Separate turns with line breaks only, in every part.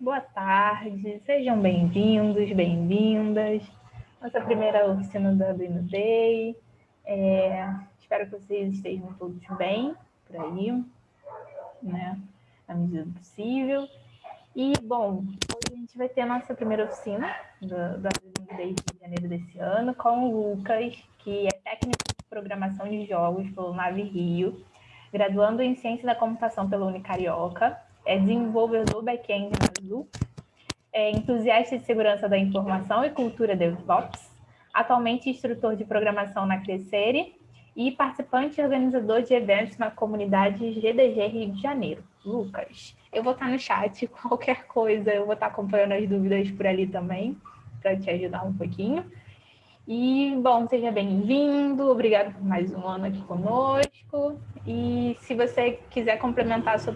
boa tarde, sejam bem-vindos, bem-vindas. Nossa primeira oficina do Arduino Day. É, espero que vocês estejam todos bem por aí, né? Na medida do possível. E, bom, hoje a gente vai ter a nossa primeira oficina do, do Arduino Day de janeiro desse ano com o Lucas, que é técnico de programação de jogos pelo Nave Rio, graduando em Ciência da Computação pela Unicarioca é desenvolvedor back-end na Azul, é entusiasta de segurança da informação e cultura DevOps, atualmente instrutor de programação na Crescere e participante e organizador de eventos na comunidade GDG Rio de Janeiro. Lucas, eu vou estar no chat, qualquer coisa, eu vou estar acompanhando as dúvidas por ali também, para te ajudar um pouquinho. E, bom, seja bem-vindo, obrigado por mais um ano aqui conosco. E se você quiser complementar a sua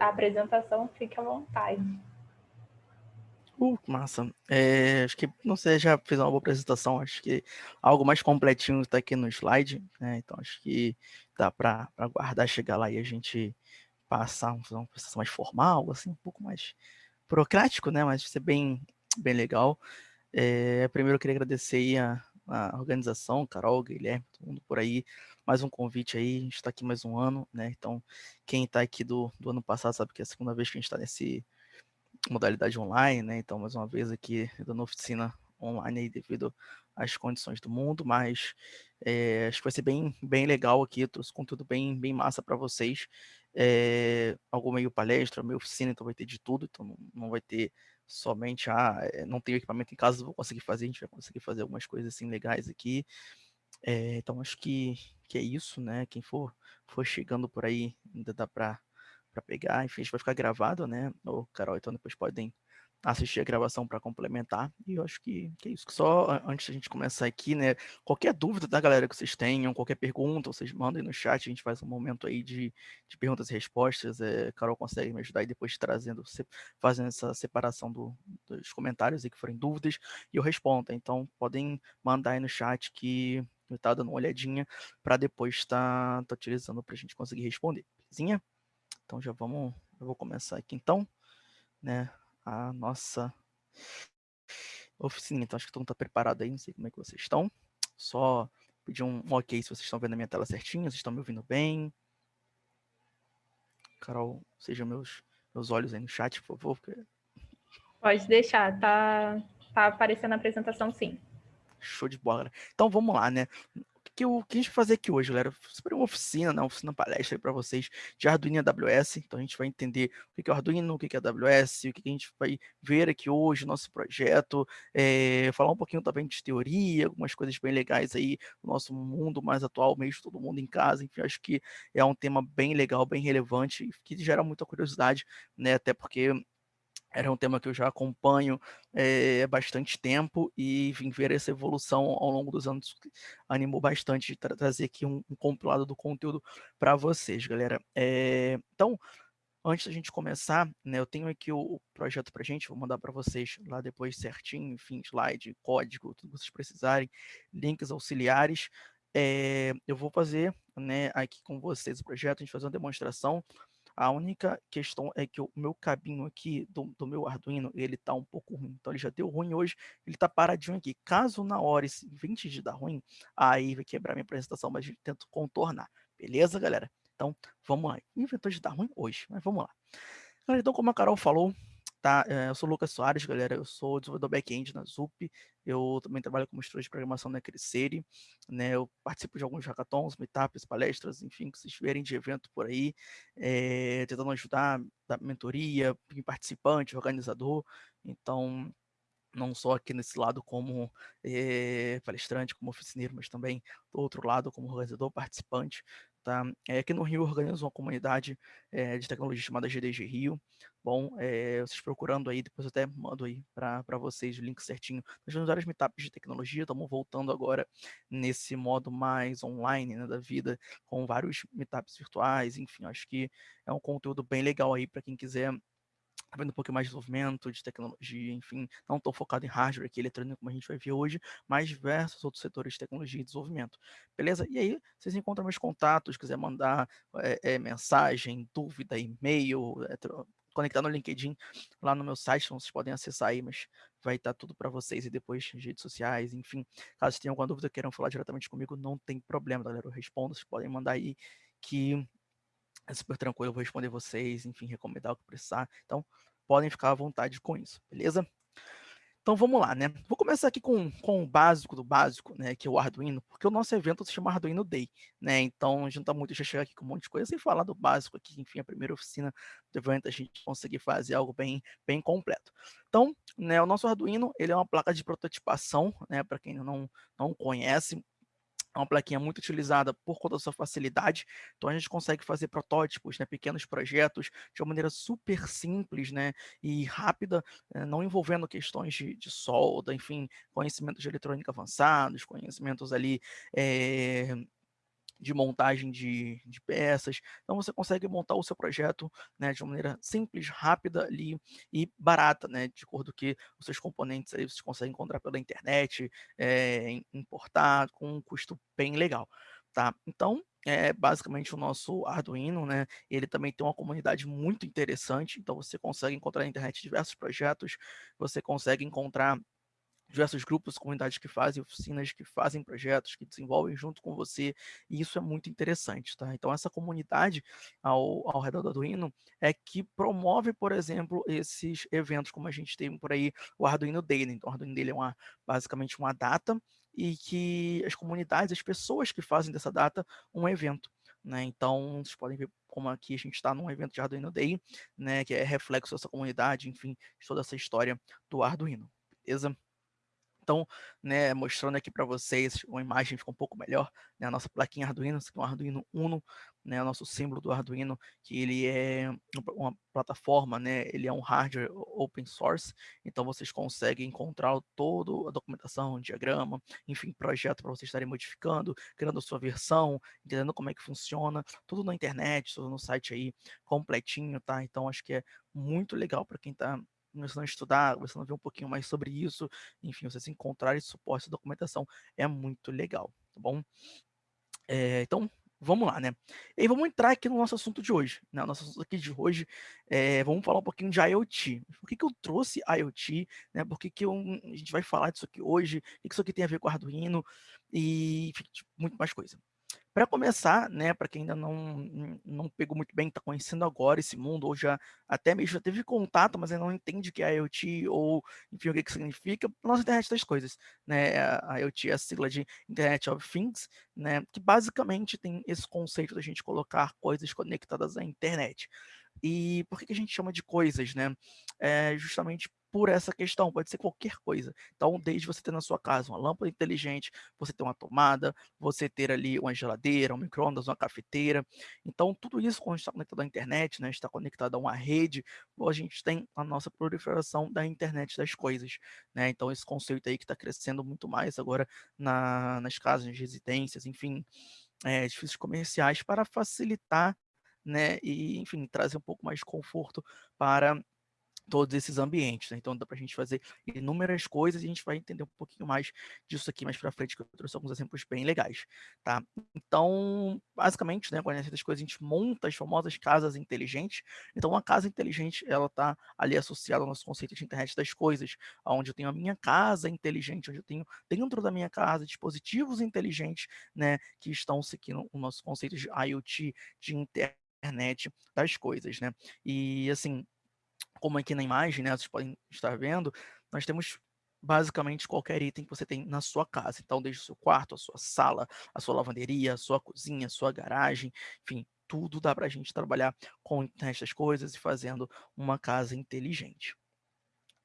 apresentação, fique à vontade.
Uh, massa. É, acho que, não sei, já fiz uma boa apresentação, acho que algo mais completinho está aqui no slide, né? Então, acho que dá para guardar, chegar lá e a gente passar uma apresentação mais formal, assim, um pouco mais burocrático, né? Mas vai ser bem, bem legal. É, primeiro, eu queria agradecer a, a organização, Carol, Guilherme, todo mundo por aí. Mais um convite aí, a gente está aqui mais um ano, né? Então, quem está aqui do, do ano passado sabe que é a segunda vez que a gente está nesse modalidade online, né? Então, mais uma vez aqui dando oficina online aí devido às condições do mundo, mas é, acho que vai ser bem, bem legal aqui, trouxe conteúdo bem, bem massa para vocês. É, algo meio palestra, meio oficina, então vai ter de tudo, então não, não vai ter somente, ah, eh, não tenho equipamento em casa, vou conseguir fazer, a gente vai conseguir fazer algumas coisas assim legais aqui. É, então acho que, que é isso, né? Quem for, for chegando por aí, ainda dá para pegar, enfim, a gente vai ficar gravado, né? O Carol, então depois podem assistir a gravação para complementar. E eu acho que, que é isso. Só antes da gente começar aqui, né? Qualquer dúvida da galera que vocês tenham, qualquer pergunta, vocês mandem no chat, a gente faz um momento aí de, de perguntas e respostas. É, Carol consegue me ajudar aí depois trazendo, fazendo essa separação do, dos comentários e que forem dúvidas, e eu respondo. Então podem mandar aí no chat que eu tá dando uma olhadinha para depois estar tá, tá utilizando para a gente conseguir responder. Belezinha? Então já vamos, eu vou começar aqui então, né? A nossa oficina. Então, acho que todo mundo está preparado aí, não sei como é que vocês estão. Só pedir um, um ok se vocês estão vendo a minha tela certinho, vocês estão me ouvindo bem. Carol, sejam meus, meus olhos aí no chat, por favor. Porque...
Pode deixar, tá, tá aparecendo a apresentação sim.
Show de bola. Então vamos lá, né? Que eu quis fazer aqui hoje, galera. Sobre uma oficina, né? uma oficina palestra para vocês de Arduino e AWS. Então a gente vai entender o que é Arduino, o que é AWS, o que a gente vai ver aqui hoje, nosso projeto, é, falar um pouquinho também de teoria, algumas coisas bem legais aí no nosso mundo mais atual, mesmo todo mundo em casa. Enfim, acho que é um tema bem legal, bem relevante, que gera muita curiosidade, né? Até porque era um tema que eu já acompanho é, bastante tempo e vim ver essa evolução ao longo dos anos, animou bastante de tra trazer aqui um, um, compilado do conteúdo para vocês, galera. É, então, antes da gente começar, né, eu tenho aqui o, o projeto para gente, vou mandar para vocês lá depois certinho, enfim, slide, código, tudo que vocês precisarem, links auxiliares. É, eu vou fazer né, aqui com vocês o projeto, a gente fazer uma demonstração a única questão é que o meu cabinho aqui do, do meu Arduino, ele tá um pouco ruim. Então ele já deu ruim hoje, ele tá paradinho aqui. Caso na hora esse 20 de dar ruim, aí vai quebrar minha apresentação, mas eu tento contornar. Beleza, galera? Então, vamos lá. Inventou de dar ruim hoje, mas vamos lá. Então, como a Carol falou, Tá, eh, eu sou o Lucas Soares, galera, eu sou desenvolvedor back-end na ZUP, eu também trabalho como instrutor de programação na Crescere, né, eu participo de alguns hackathons, meetups, palestras, enfim, que vocês verem de evento por aí, é, tentando ajudar, dar mentoria, participante, organizador, então não só aqui nesse lado como é, palestrante, como oficineiro, mas também do outro lado como organizador, participante, Tá? É, aqui no Rio organizo uma comunidade é, de tecnologia chamada GDG Rio. Bom, é, vocês procurando aí, depois eu até mando aí para vocês o link certinho. Nós temos várias meetups de tecnologia, estamos voltando agora nesse modo mais online né, da vida, com vários meetups virtuais, enfim, acho que é um conteúdo bem legal aí para quem quiser vendo um pouco mais de desenvolvimento, de tecnologia, enfim, não estou focado em hardware aqui, eletrônico, como a gente vai ver hoje, mas diversos outros setores de tecnologia e desenvolvimento. Beleza? E aí, vocês encontram meus contatos, quiser mandar é, é, mensagem, dúvida, e-mail, é, conectar no LinkedIn, lá no meu site, então vocês podem acessar aí, mas vai estar tudo para vocês e depois redes sociais, enfim. Caso tenham alguma dúvida, queiram falar diretamente comigo, não tem problema, galera, eu respondo, vocês podem mandar aí que é super tranquilo, eu vou responder vocês, enfim, recomendar o que precisar. Então, podem ficar à vontade com isso, beleza? Então vamos lá, né? Vou começar aqui com, com o básico do básico, né? Que é o Arduino, porque o nosso evento se chama Arduino Day, né? Então a gente tá muito já chegar aqui com um monte de coisa sem falar do básico aqui, enfim, a primeira oficina do evento a gente conseguir fazer algo bem, bem completo. Então, né, o nosso Arduino, ele é uma placa de prototipação, né? Para quem não, não conhece, é uma plaquinha muito utilizada por conta da sua facilidade, então a gente consegue fazer protótipos, né, pequenos projetos de uma maneira super simples né, e rápida, eh, não envolvendo questões de, de solda, enfim, conhecimentos de eletrônica avançados, conhecimentos ali é, de montagem de, de, peças. Então você consegue montar o seu projeto né, de uma maneira simples, rápida ali, e barata, né, de acordo que os seus componentes aí você consegue encontrar pela internet, é, importar com um custo bem legal. Tá? Então, é basicamente o nosso Arduino, né? Ele também tem uma comunidade muito interessante, então você consegue encontrar na internet diversos projetos, você consegue encontrar diversos grupos, comunidades que fazem oficinas, que fazem projetos, que desenvolvem junto com você, e isso é muito interessante, tá? Então, essa comunidade ao, ao redor do Arduino é que promove, por exemplo, esses eventos, como a gente tem por aí o Arduino Day? Então, o Arduino Day é uma, basicamente uma data e que as comunidades, as pessoas que fazem dessa data um evento. Né? Então, vocês podem ver como aqui a gente está num evento de Arduino Day, né, que é reflexo dessa comunidade, enfim, de toda essa história do Arduino, beleza? Então, né, mostrando aqui para vocês, uma imagem ficou um pouco melhor, né, a nossa plaquinha Arduino, é um Arduino Uno, né, o nosso símbolo do Arduino, que ele é uma plataforma, né, ele é um hardware open source, então vocês conseguem encontrar toda a documentação, diagrama, enfim, projeto para vocês estarem modificando, criando a sua versão, entendendo como é que funciona, tudo na internet, tudo no site aí, completinho, tá? Então, acho que é muito legal para quem está começando a estudar, começando a ver um pouquinho mais sobre isso, enfim, vocês encontrarem suporte, documentação é muito legal, tá bom? É, então, vamos lá, né? E vamos entrar aqui no nosso assunto de hoje, né? Nosso assunto aqui de hoje, é, vamos falar um pouquinho de IoT. Por que, que eu trouxe IoT, né? Por que, que eu, a gente vai falar disso aqui hoje? O que, que isso aqui tem a ver com Arduino? E enfim, tipo, muito mais coisa. Para começar, né, para quem ainda não, não pegou muito bem, está conhecendo agora esse mundo, ou já até mesmo já teve contato, mas ainda não entende o que é IoT, ou enfim, o que, que significa, nossa internet das coisas. Né? A IoT é a sigla de Internet of Things, né, que basicamente tem esse conceito da gente colocar coisas conectadas à internet. E por que, que a gente chama de coisas, né? É justamente por essa questão, pode ser qualquer coisa. Então, desde você ter na sua casa uma lâmpada inteligente, você ter uma tomada, você ter ali uma geladeira, um micro-ondas, uma cafeteira. Então, tudo isso, quando está conectado à internet, né, está conectado a uma rede, a gente tem a nossa proliferação da internet das coisas. Né? Então, esse conceito aí que está crescendo muito mais agora na, nas casas, nas residências, enfim, é, edifícios comerciais, para facilitar né, e, enfim, trazer um pouco mais de conforto para todos esses ambientes. Né? Então dá para a gente fazer inúmeras coisas e a gente vai entender um pouquinho mais disso aqui mais para frente, que eu trouxe alguns exemplos bem legais. Tá? Então, basicamente, né, com das coisas, a gente monta as famosas casas inteligentes. Então, uma casa inteligente, ela está ali associada ao nosso conceito de internet das coisas, onde eu tenho a minha casa inteligente, onde eu tenho dentro da minha casa dispositivos inteligentes, né, que estão seguindo o nosso conceito de IoT, de internet das coisas, né? E assim, como aqui na imagem, né, vocês podem estar vendo, nós temos basicamente qualquer item que você tem na sua casa. Então, desde o seu quarto, a sua sala, a sua lavanderia, a sua cozinha, a sua garagem, enfim, tudo dá para a gente trabalhar com essas coisas e fazendo uma casa inteligente.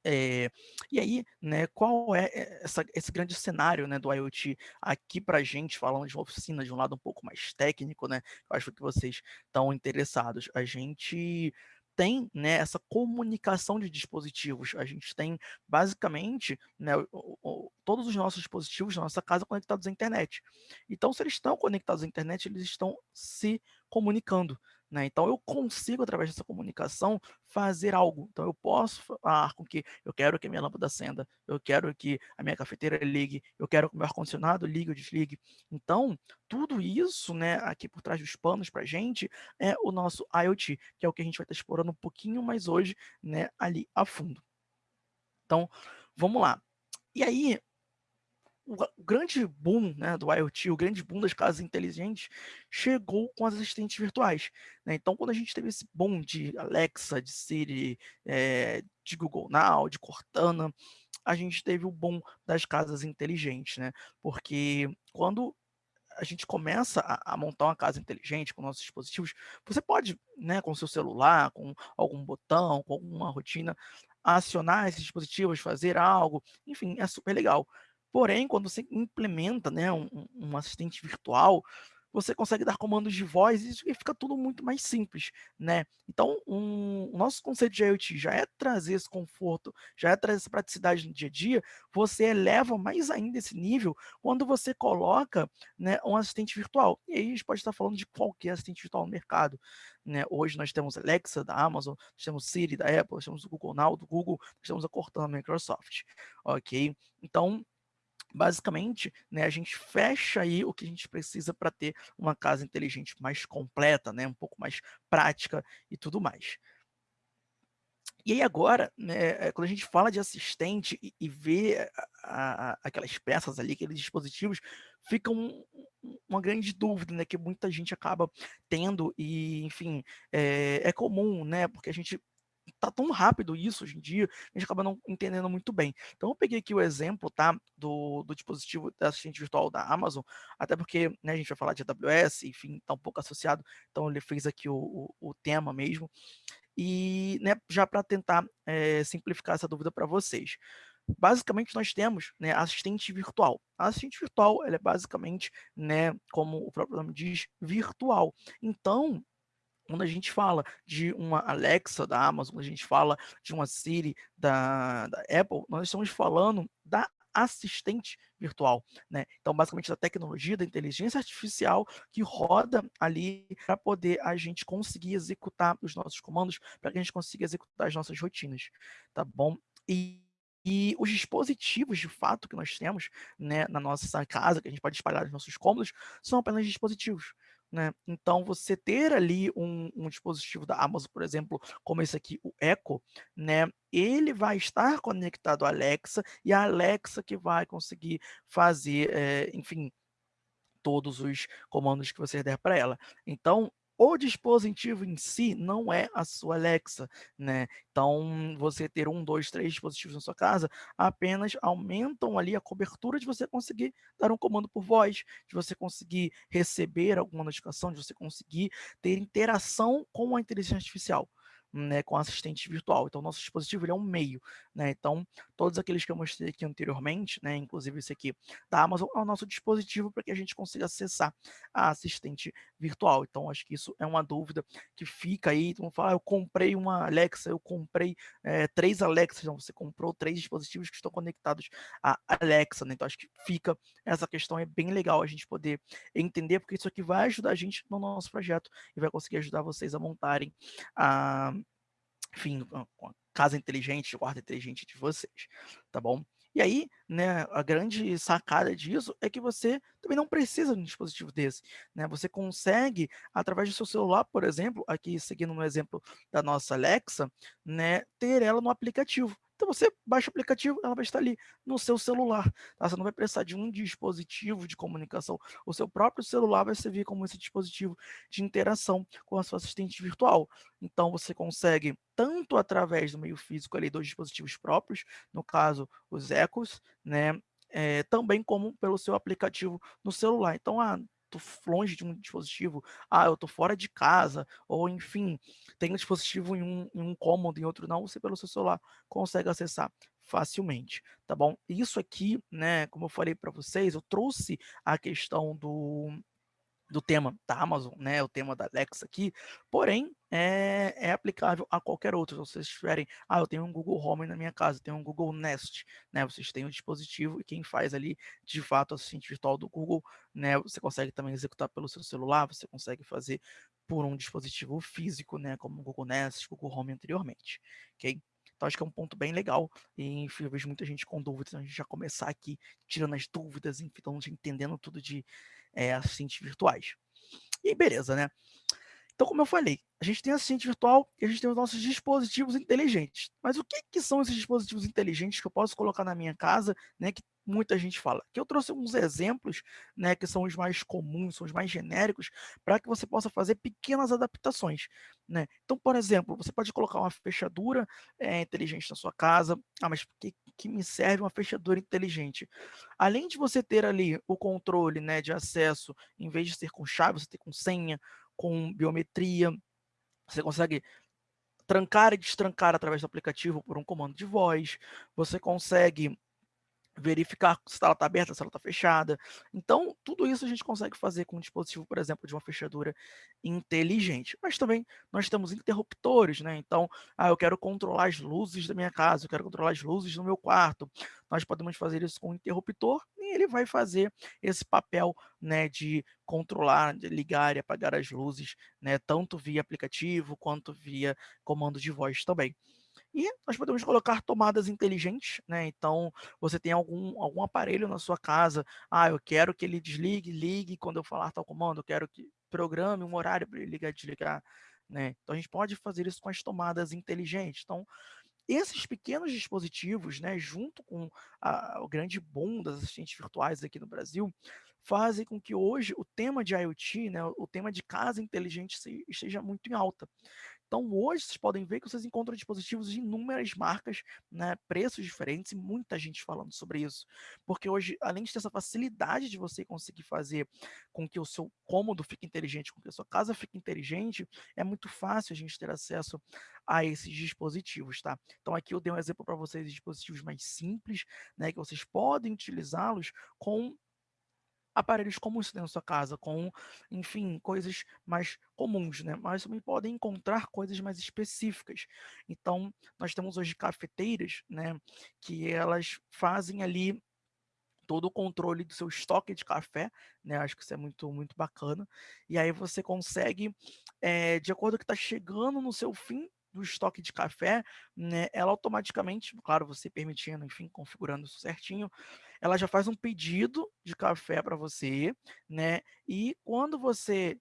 É, e aí, né, qual é essa, esse grande cenário né, do IoT aqui para a gente, falando de uma oficina de um lado um pouco mais técnico, né? Eu acho que vocês estão interessados. A gente tem né, essa comunicação de dispositivos. A gente tem, basicamente, né, o, o, todos os nossos dispositivos da nossa casa conectados à internet. Então, se eles estão conectados à internet, eles estão se comunicando. Né? Então, eu consigo, através dessa comunicação, fazer algo. Então, eu posso falar com que eu quero que a minha lâmpada acenda, eu quero que a minha cafeteira ligue, eu quero que o meu ar-condicionado ligue ou desligue. Então, tudo isso, né, aqui por trás dos panos para a gente, é o nosso IoT, que é o que a gente vai estar explorando um pouquinho mais hoje, né, ali a fundo. Então, vamos lá. E aí, o, grande boom né, do IoT, o grande boom das casas inteligentes, chegou com as assistentes virtuais. Né? Então, quando a gente teve esse boom de Alexa, de Siri, é, de Google Now, de Cortana, a gente teve o boom das casas inteligentes, né? Porque quando a gente começa a, a, montar uma casa inteligente com nossos dispositivos, você pode, né, com seu celular, com algum botão, com alguma rotina, acionar esses dispositivos, fazer algo, enfim, é super legal. Porém, quando você implementa né, um, um assistente virtual, você consegue dar comandos de voz e fica tudo muito mais simples, né? Então, um, o nosso conceito de IoT já é trazer esse conforto, já é trazer essa praticidade no dia a dia, você eleva mais ainda esse nível quando você coloca né, um assistente virtual. E aí a gente pode estar falando de qualquer assistente virtual no mercado. Né? Hoje nós temos Alexa da Amazon, nós temos Siri da Apple, nós temos o Google Now do Google, nós temos a Cortana da Microsoft, ok? Então, basicamente, né, a gente fecha aí o que a gente precisa para ter uma casa inteligente mais completa, né, um pouco mais prática e tudo mais. E aí agora, né, quando a gente fala de assistente e, e vê a, a, aquelas peças ali, aqueles dispositivos, fica um, uma grande dúvida, né, que muita gente acaba tendo e, enfim, é, é comum, né, porque a gente tá tão rápido isso hoje em dia, a gente acaba não entendendo muito bem. Então eu peguei aqui o exemplo, tá, do, do dispositivo da assistente virtual da Amazon, até porque, né, a gente vai falar de AWS, enfim, tá um pouco associado, então ele fez aqui o, o, o tema mesmo, e, né, já para tentar é, simplificar essa dúvida para vocês. Basicamente, nós temos né, assistente virtual. A assistente virtual ela é basicamente, né, como o próprio nome diz, virtual. Então, quando a gente fala de uma Alexa da Amazon, a gente fala de uma Siri da, da Apple, nós estamos falando da assistente virtual, né? Então, basicamente, da tecnologia, da inteligência artificial que roda ali para poder a gente conseguir executar os nossos comandos, para que a gente consiga executar as nossas rotinas, tá bom? E e os dispositivos, de fato, que nós temos né, na nossa casa, que a gente pode espalhar nos nossos cômodos, são apenas dispositivos. Né? Então, você ter ali um, um, dispositivo da Amazon, por exemplo, como esse aqui, o Echo, né? ele vai estar conectado à Alexa e a Alexa que vai conseguir fazer, é, enfim, todos os comandos que você der para ela. Então, o dispositivo em si não é a sua Alexa, né? Então, você ter um, dois, três dispositivos na sua casa apenas aumentam ali a cobertura de você conseguir dar um comando por voz, de você conseguir receber alguma notificação, de você conseguir ter interação com a inteligência artificial né, com assistente virtual. Então, nosso dispositivo ele é um meio. Né? Então, todos aqueles que eu mostrei aqui anteriormente, né, inclusive esse aqui da Amazon, é o nosso dispositivo para que a gente consiga acessar a assistente virtual. Então, acho que isso é uma dúvida que fica aí. Então, falar, ah, eu comprei uma Alexa, eu comprei é, três Alexas. Então, você comprou três dispositivos que estão conectados à Alexa. Né? Então, acho que fica essa questão, é bem legal a gente poder entender, porque isso aqui vai ajudar a gente no nosso projeto e vai conseguir ajudar vocês a montarem a enfim, a casa inteligente, guarda inteligente de vocês, tá bom? E aí, né, a grande sacada disso é que você também não precisa de um dispositivo desse, né? Você consegue, através do seu celular, por exemplo, aqui seguindo no exemplo da nossa Alexa, né, ter ela no aplicativo. Então você baixa o aplicativo, ela vai estar ali no seu celular. Tá? Você não vai precisar de um dispositivo de comunicação. O seu próprio celular vai servir como esse dispositivo de interação com a sua assistente virtual. Então você consegue, tanto através do meio físico ali, dos dispositivos próprios, no caso, os Ecos, né? É, também como pelo seu aplicativo no celular. Então, ah, longe de um dispositivo, ah, eu tô fora de casa, ou enfim, tem um dispositivo em um, em um cômodo, em outro não, você pelo seu celular consegue acessar facilmente, tá bom? Isso aqui, né, como eu falei para vocês, eu trouxe a questão do, do tema da Amazon, né, o tema da Alexa aqui, porém, é, é, aplicável a qualquer outro. Se vocês tiverem, ah, eu tenho um Google Home na minha casa, tenho um Google Nest, né, vocês têm um dispositivo e quem faz ali, de fato, o assistente virtual do Google, né, você consegue também executar pelo seu celular, você consegue fazer por um dispositivo físico, né, como o Google Nest, Google Home anteriormente, ok? Então, acho que é um ponto bem legal. E, enfim, eu vejo muita gente com dúvidas. Então, a gente já começar aqui tirando as dúvidas, enfim, então, entendendo tudo de é, assistentes virtuais. E beleza, né? Então, como eu falei, a gente tem assistente virtual e a gente tem os nossos dispositivos inteligentes. Mas o que, que são esses dispositivos inteligentes que eu posso colocar na minha casa, né, que muita gente fala? Que eu trouxe uns exemplos, né, que são os mais comuns, são os mais genéricos, para que você possa fazer pequenas adaptações, né? Então, por exemplo, você pode colocar uma fechadura é, inteligente na sua casa. Ah, mas que, que me serve uma fechadura inteligente? Além de você ter ali o controle, né, de acesso, em vez de ser com chave, você ter com senha, com biometria. Você consegue trancar e destrancar através do aplicativo por um comando de voz. Você consegue verificar se ela está aberta, se ela está fechada. Então, tudo isso a gente consegue fazer com um dispositivo, por exemplo, de uma fechadura inteligente. Mas também nós temos interruptores, né? Então, ah, eu quero controlar as luzes da minha casa, eu quero controlar as luzes no meu quarto. Nós podemos fazer isso com um interruptor e ele vai fazer esse papel, né, de controlar, de ligar e apagar as luzes, né, tanto via aplicativo quanto via comando de voz também. E nós podemos colocar tomadas inteligentes, né? Então, você tem algum, algum aparelho na sua casa, ah, eu quero que ele desligue, ligue quando eu falar tal comando, eu quero que programe um horário para ele ligar e desligar, né? Então, a gente pode fazer isso com as tomadas inteligentes. Então, esses pequenos dispositivos, né, junto com a, o grande boom das assistentes virtuais aqui no Brasil, fazem com que hoje o tema de IoT, né, o tema de casa inteligente esteja muito em alta. Então, hoje, vocês podem ver que vocês encontram dispositivos de inúmeras marcas, né, preços diferentes e muita gente falando sobre isso. Porque hoje, além de ter essa facilidade de você conseguir fazer com que o seu cômodo fique inteligente, com que a sua casa fique inteligente, é muito fácil a gente ter acesso a esses dispositivos, tá? Então, aqui eu dei um exemplo para vocês de dispositivos mais simples, né, que vocês podem utilizá-los com aparelhos comuns dentro da sua casa, com, enfim, coisas mais comuns, né? Mas também podem encontrar coisas mais específicas. Então, nós temos hoje cafeteiras, né, que elas fazem ali todo o controle do seu estoque de café, né? Acho que isso é muito, muito bacana. E aí você consegue, é, de acordo com o que está chegando no seu fim do estoque de café, né, ela automaticamente, claro, você permitindo, enfim, configurando isso certinho, ela já faz um pedido de café para você, né? E quando você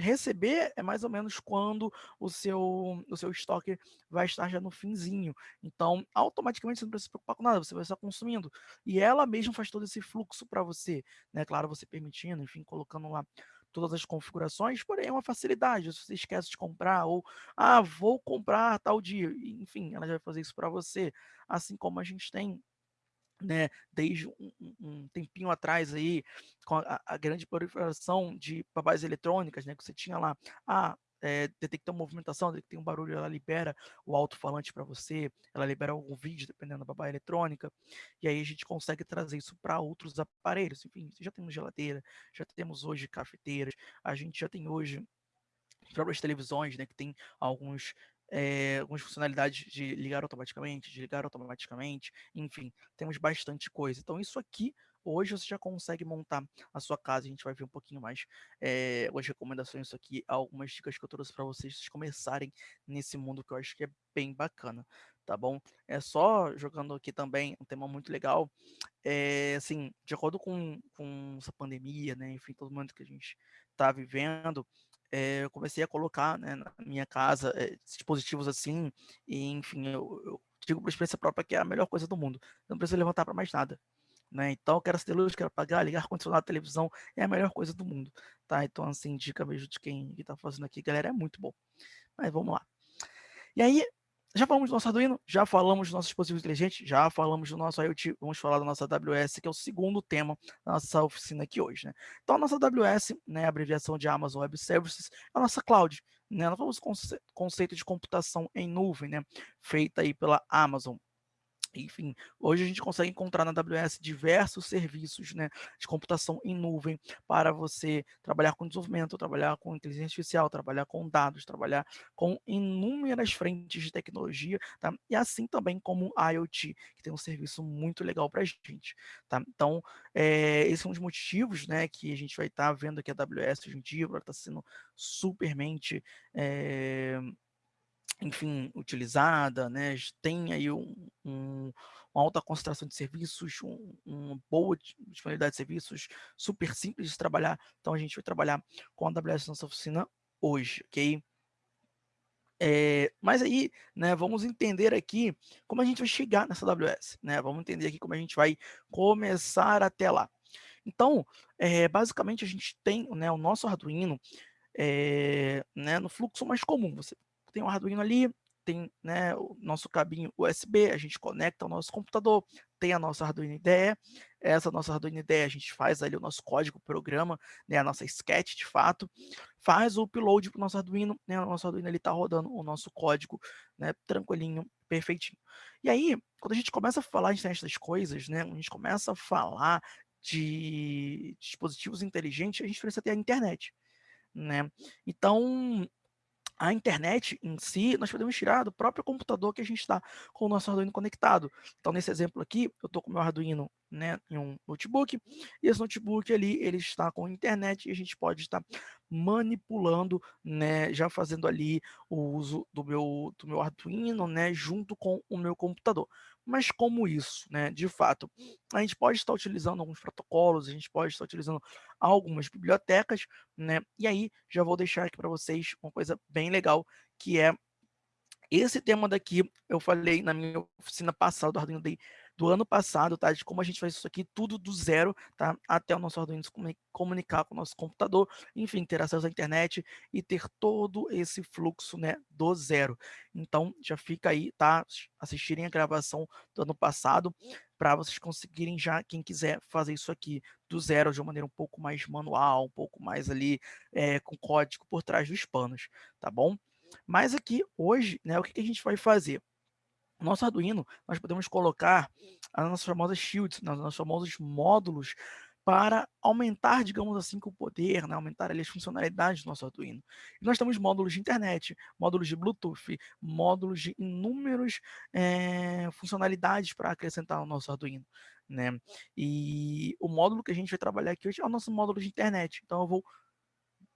receber é mais ou menos quando o seu, o seu estoque vai estar já no finzinho. Então, automaticamente você não precisa se preocupar com nada, você vai estar consumindo. E ela mesma faz todo esse fluxo para você, né? Claro, você permitindo, enfim, colocando lá todas as configurações, porém é uma facilidade. Se você esquece de comprar ou, ah, vou comprar tal dia, enfim, ela já vai fazer isso para você. Assim como a gente tem né, desde um, um, tempinho atrás aí, com a, a, grande proliferação de babás eletrônicas, né, que você tinha lá, ah, é, detectar movimentação, detectar um barulho, ela libera o alto-falante para você, ela libera algum vídeo, dependendo da babá eletrônica, e aí a gente consegue trazer isso para outros aparelhos. Enfim, já temos geladeira, já temos hoje cafeteiras, a gente já tem hoje próprias televisões, né, que tem alguns é, algumas funcionalidades de ligar automaticamente, de ligar automaticamente, enfim, temos bastante coisa. Então, isso aqui, hoje você já consegue montar a sua casa. A gente vai ver um pouquinho mais é, algumas recomendações isso aqui, algumas dicas que eu trouxe para vocês, começarem nesse mundo que eu acho que é bem bacana, tá bom? É só jogando aqui também um tema muito legal, é, assim, de acordo com, com essa pandemia, né, enfim, todo mundo que a gente está vivendo, é, eu comecei a colocar né, na minha casa é, dispositivos assim, e enfim, eu, eu digo por experiência própria que é a melhor coisa do mundo. Não preciso levantar para mais nada. Né? Então, quero acender luz, quero apagar, ligar ar-condicionado, televisão, é a melhor coisa do mundo, tá? Então, assim, dica mesmo de quem está fazendo aqui, galera, é muito bom. Mas vamos lá. E aí, já falamos do nosso Arduino, já falamos do nosso dispositivo inteligente, já falamos do nosso IoT, vamos falar da nossa AWS, que é o segundo tema da nossa oficina aqui hoje. Né? Então, a nossa AWS, né, abreviação de Amazon Web Services, é a nossa cloud. Né? Nós falamos conce conceito de computação em nuvem, né, feita aí pela Amazon. Enfim, hoje a gente consegue encontrar na AWS diversos serviços né, de computação em nuvem para você trabalhar com desenvolvimento, trabalhar com inteligência artificial, trabalhar com dados, trabalhar com inúmeras frentes de tecnologia, tá? e assim também como IoT, que tem um serviço muito legal para a gente. Tá? Então, é, esses são os motivos né, que a gente vai estar tá vendo aqui a AWS hoje em dia, está sendo supermente... É, enfim, utilizada, né, tem aí um, um, uma alta concentração de serviços, um, uma boa disponibilidade de serviços, super simples de trabalhar, então a gente vai trabalhar com a AWS nossa oficina hoje, ok? É, mas aí, né, vamos entender aqui como a gente vai chegar nessa AWS, né, vamos entender aqui como a gente vai começar até lá. Então, é, basicamente a gente tem né, o nosso Arduino é, né, no fluxo mais comum, você tem um Arduino ali, tem né, o nosso cabinho USB, a gente conecta ao nosso computador, tem a nossa Arduino IDE, essa nossa Arduino IDE a gente faz ali o nosso código, programa, né, a nossa sketch de fato, faz o upload para o nosso Arduino, né, o nosso Arduino está rodando o nosso código né, tranquilinho, perfeitinho. E aí, quando a gente começa a falar de das coisas, né, a gente começa a falar de dispositivos inteligentes, a gente precisa ter a internet. Né? Então, a internet em si, nós podemos tirar do próprio computador que a gente está com o nosso Arduino conectado. Então, nesse exemplo aqui, eu estou com o meu Arduino né, em um notebook, e esse notebook ali, ele está com internet, e a gente pode estar manipulando, né, já fazendo ali o uso do meu, do meu Arduino, né, junto com o meu computador. Mas como isso, né? De fato, a gente pode estar utilizando alguns protocolos, a gente pode estar utilizando algumas bibliotecas, né? E aí já vou deixar aqui para vocês uma coisa bem legal, que é esse tema daqui, eu falei na minha oficina passada do Arduino Day do ano passado, tá? De como a gente faz isso aqui tudo do zero, tá? Até o nosso Arduino se comunicar com o nosso computador, enfim, ter acesso à internet e ter todo esse fluxo, né, do zero. Então, já fica aí, tá? Assistirem a gravação do ano passado para vocês conseguirem já, quem quiser fazer isso aqui do zero de uma maneira um pouco mais manual, um pouco mais ali é, com código por trás dos panos, tá bom? Mas aqui, hoje, né, o que, que a gente vai fazer? No nosso Arduino, nós podemos colocar as nossas famosas shields, né, os nossos famosos módulos para aumentar, digamos assim, o poder, né, aumentar ali, as funcionalidades do nosso Arduino. E nós temos módulos de internet, módulos de Bluetooth, módulos de inúmeras é, funcionalidades para acrescentar no nosso Arduino. Né? E o módulo que a gente vai trabalhar aqui hoje é o nosso módulo de internet. Então eu vou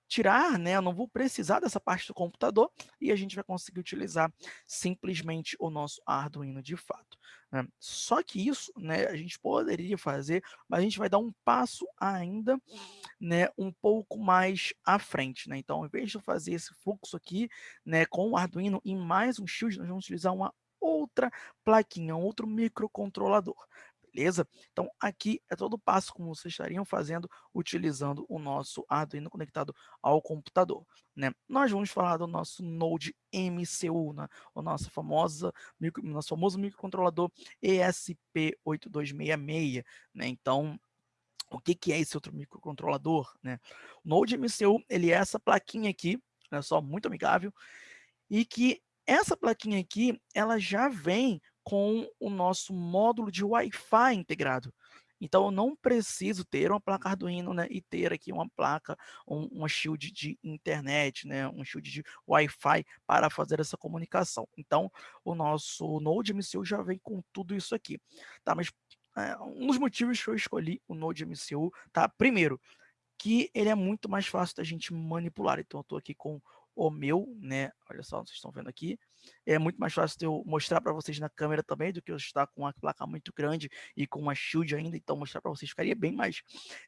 tirar, né? Eu não vou precisar dessa parte do computador e a gente vai conseguir utilizar simplesmente o nosso Arduino de fato. Né? Só que isso, né? A gente poderia fazer, mas a gente vai dar um passo ainda, né? Um pouco mais à frente, né? Então, ao invés de fazer esse fluxo aqui, né? Com o Arduino e mais um shield, nós vamos utilizar uma outra plaquinha, um outro microcontrolador beleza? Então, aqui é todo o passo como vocês estariam fazendo utilizando o nosso Arduino conectado ao computador, né? Nós vamos falar do nosso Node MCU, né? o nosso, famosa, micro, nosso famoso microcontrolador ESP8266, né? Então, o que, que é esse outro microcontrolador, né? O Node MCU, ele é essa plaquinha aqui, olha só, muito amigável, e que essa plaquinha aqui, ela já vem com o nosso módulo de Wi-Fi integrado. Então, eu não preciso ter uma placa Arduino né, e ter aqui uma placa, um, uma shield de internet, né, um shield de Wi-Fi para fazer essa comunicação. Então, o nosso Node MCU já vem com tudo isso aqui. Tá, mas é, um dos motivos que eu escolhi o Node MCU, tá? Primeiro, que ele é muito mais fácil da gente manipular. Então, eu estou aqui com o meu, né? Olha só, vocês estão vendo aqui. É muito mais fácil eu mostrar para vocês na câmera também do que eu estar com uma placa muito grande e com uma shield ainda. Então, mostrar para vocês ficaria bem mais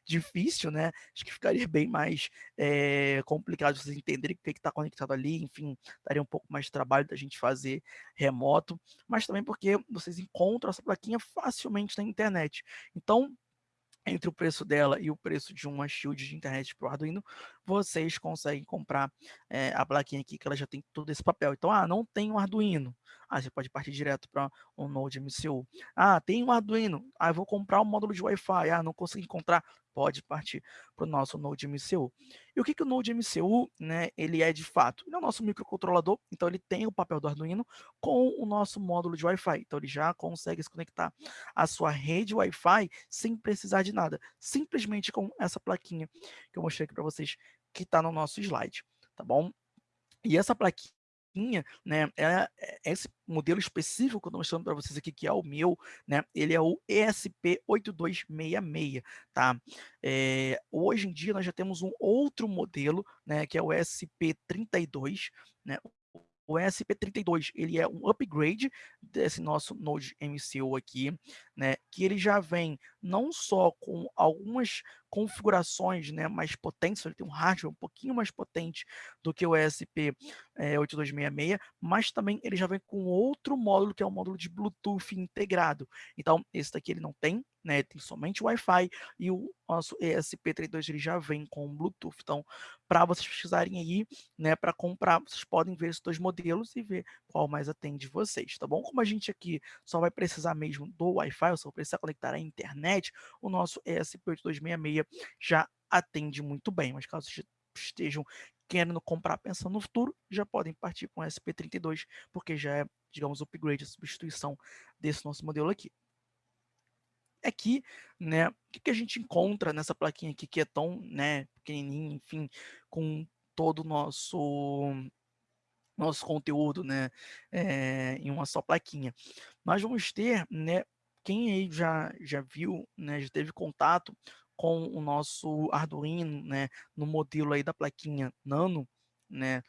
difícil, né? Acho que ficaria bem mais é, complicado vocês entenderem o que está conectado ali. Enfim, daria um pouco mais de trabalho da gente fazer remoto. Mas também porque vocês encontram essa plaquinha facilmente na internet. Então, entre o preço dela e o preço de uma shield de internet para o Arduino, vocês conseguem comprar é, a plaquinha aqui, que ela já tem todo esse papel. Então, ah, não tem um Arduino. Ah, você pode partir direto para um Node MCU. Ah, tem um Arduino. Ah, eu vou comprar um módulo de Wi-Fi. Ah, não consegui encontrar. Pode partir para o nosso Node MCU. E o que, que o Node MCU, né, ele é de fato? Ele é o nosso microcontrolador, então ele tem o papel do Arduino com o nosso módulo de Wi-Fi. Então ele já consegue se conectar à sua rede Wi-Fi sem precisar de nada. Simplesmente com essa plaquinha que eu mostrei aqui para vocês, que está no nosso slide, tá bom? E essa plaquinha né, é, é esse modelo específico que eu estou mostrando para vocês aqui, que é o meu, né, ele é o ESP8266, tá? É, hoje em dia nós já temos um outro modelo, né, que é o ESP32, né, o ESP32 ele é um upgrade desse nosso Node MCU aqui, né, que ele já vem não só com algumas configurações né, mais potentes, ele tem um hardware um pouquinho mais potente do que o ESP8266, é, mas também ele já vem com outro módulo, que é o módulo de Bluetooth integrado. Então, esse daqui ele não tem, né, tem somente Wi-Fi, e o nosso ESP32 ele já vem com Bluetooth. Então, para vocês precisarem aí, né, para comprar, vocês podem ver esses dois modelos e ver qual mais atende vocês, tá bom? Como a gente aqui só vai precisar mesmo do Wi-Fi, ou só precisar conectar à internet, o nosso ESP8266 já atende muito bem, mas caso estejam querendo comprar pensando no futuro, já podem partir com o SP32, porque já é, digamos, o upgrade, a substituição desse nosso modelo aqui. Aqui, né, o que, que a gente encontra nessa plaquinha aqui, que é tão, né, pequenininha, enfim, com todo o nosso nosso conteúdo, né, é, em uma só plaquinha. Nós vamos ter, né, quem aí já, já viu, né, já teve contato com o nosso Arduino, né, no modelo aí da plaquinha Nano, né,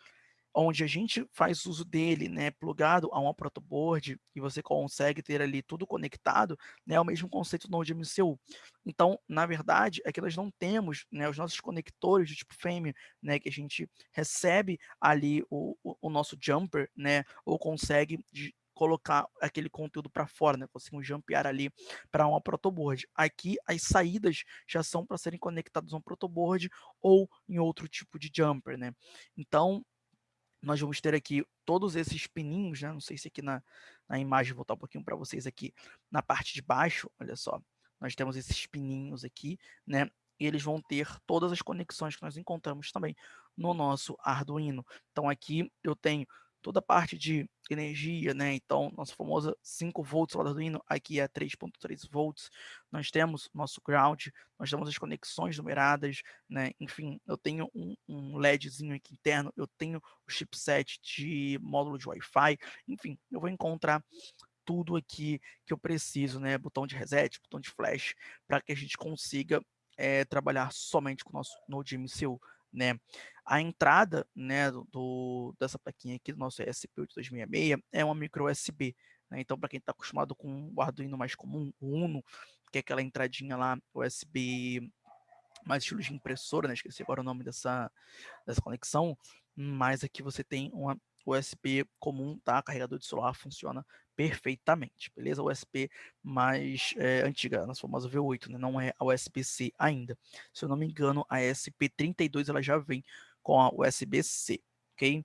onde a gente faz uso dele, né, plugado a uma protoboard e você consegue ter ali tudo conectado, né, é o mesmo conceito do Node MCU. Então, na verdade, é que nós não temos, né, os nossos conectores do tipo FAME, né, que a gente recebe ali o, o, o nosso jumper, né, ou consegue de, colocar aquele conteúdo para fora, né? Conseguimos jumpear ali para uma protoboard. Aqui as saídas já são para serem conectadas a um protoboard ou em outro tipo de jumper, né? Então, nós vamos ter aqui todos esses pininhos, né? Não sei se aqui na, na imagem, vou voltar um pouquinho para vocês aqui, na parte de baixo, olha só, nós temos esses pininhos aqui, né? E eles vão ter todas as conexões que nós encontramos também no nosso Arduino. Então aqui eu tenho toda a parte de energia, né? Então, nossa famosa 5 volts lá do Arduino, aqui é 3.3 volts. Nós temos nosso ground, nós temos as conexões numeradas, né? Enfim, eu tenho um, um LEDzinho aqui interno, eu tenho o chipset de módulo de Wi-Fi, enfim, eu vou encontrar tudo aqui que eu preciso, né? Botão de reset, botão de flash, para que a gente consiga é, trabalhar somente com o nosso Node MCU né? A entrada, né, do, dessa plaquinha aqui do nosso ESP8266 é uma micro USB, né? Então, para quem está acostumado com o Arduino mais comum, o Uno, que é aquela entradinha lá, USB mais estilo de impressora, né? Esqueci agora o nome dessa, dessa conexão, mas aqui você tem uma USB comum, tá? Carregador de celular funciona perfeitamente, beleza? USB mais é, antiga, nossa famosa V8, né? não é a USB-C ainda. Se eu não me engano, a SP32 ela já vem com a USB-C, ok?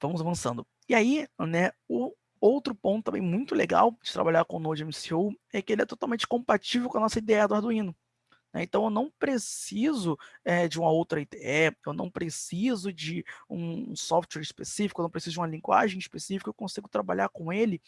Vamos avançando. E aí, né, o outro ponto também muito legal de trabalhar com o Node MCU é que ele é totalmente compatível com a nossa ideia do Arduino. Né? Então, eu não preciso é, de uma outra IDE, eu não preciso de um software específico, eu não preciso de uma linguagem específica, eu consigo trabalhar com ele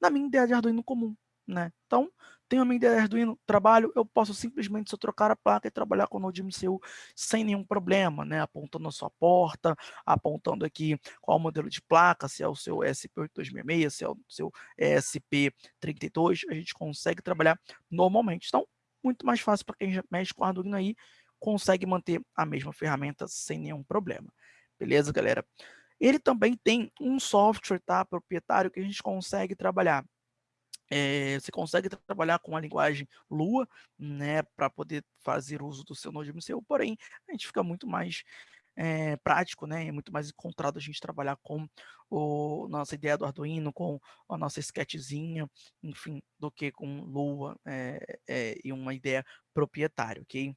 na minha ideia de Arduino comum. Né? Então, tenho a minha ideia de Arduino, trabalho, eu posso simplesmente só trocar a placa e trabalhar com o Node MCU sem nenhum problema, né? apontando a sua porta, apontando aqui qual modelo de placa, se é o seu SP8266, se é o seu ESP32, a gente consegue trabalhar normalmente. Então, muito mais fácil para quem já mexe com Arduino aí, consegue manter a mesma ferramenta sem nenhum problema. Beleza, galera? Ele também tem um software tá, proprietário que a gente consegue trabalhar. É, você consegue trabalhar com a linguagem Lua, né, para poder fazer uso do seu Node MCU, porém, a gente fica muito mais é, prático, né? É muito mais encontrado a gente trabalhar com o nossa ideia do Arduino, com a nossa sketchzinha, enfim, do que com Lua é, é, e uma ideia proprietária, ok?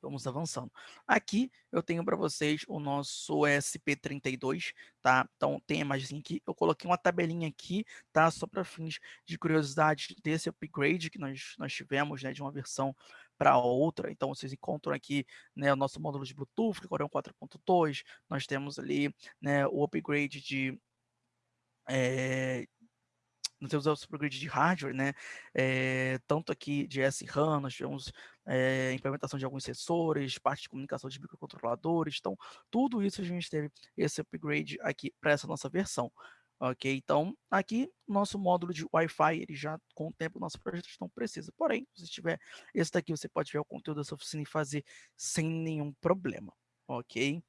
Vamos avançando. Aqui eu tenho para vocês o nosso SP32, tá? Então tem a imagem aqui. Eu coloquei uma tabelinha aqui, tá? Só para fins de curiosidade desse upgrade que nós, nós tivemos, né? De uma versão para outra. Então vocês encontram aqui né, o nosso módulo de Bluetooth, que agora é um 4.2. Nós temos ali né, o upgrade de, é, nós temos o upgrade de hardware, né? É, tanto aqui de SRAM, nós tivemos é, implementação de alguns sensores, parte de comunicação de microcontroladores, então tudo isso a gente teve esse upgrade aqui para essa nossa versão. Ok, então aqui nosso módulo de Wi-Fi, ele já contempla o nosso projeto, não precisa. Porém, se tiver esse daqui, você pode ver o conteúdo dessa oficina e fazer sem nenhum problema. Ok?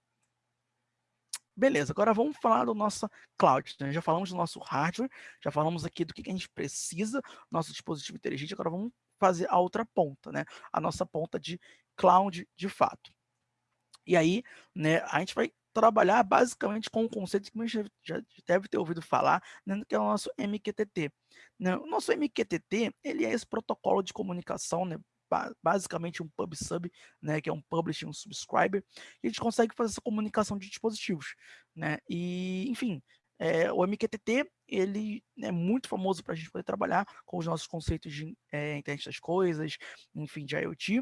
Beleza, agora vamos falar do nosso cloud. Né? Já falamos do nosso hardware, já falamos aqui do que a gente precisa, nosso dispositivo inteligente, agora vamos fazer a outra ponta, né? A nossa ponta de cloud de fato. E aí, né, a gente vai trabalhar basicamente com um conceito que você já deve ter ouvido falar, né, que é o nosso MQTT. Né? O nosso MQTT, ele é esse protocolo de comunicação né, basicamente um pub sub, né, que é um publisher, um subscriber, e a gente consegue fazer essa comunicação de dispositivos, né, e enfim, é, o MQTT, ele é muito famoso para a gente poder trabalhar com os nossos conceitos de é, internet das coisas, enfim, de IoT,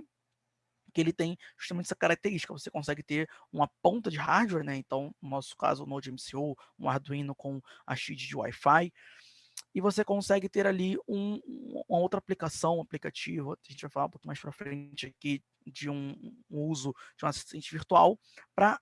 que ele tem justamente essa característica, você consegue ter uma ponta de hardware, né, então, no nosso caso, o Node MCU, um Arduino com a XID de Wi-Fi, e você consegue ter ali um, uma outra aplicação, um aplicativo, a gente vai falar um pouco mais para frente aqui de um, um, uso de um assistente virtual para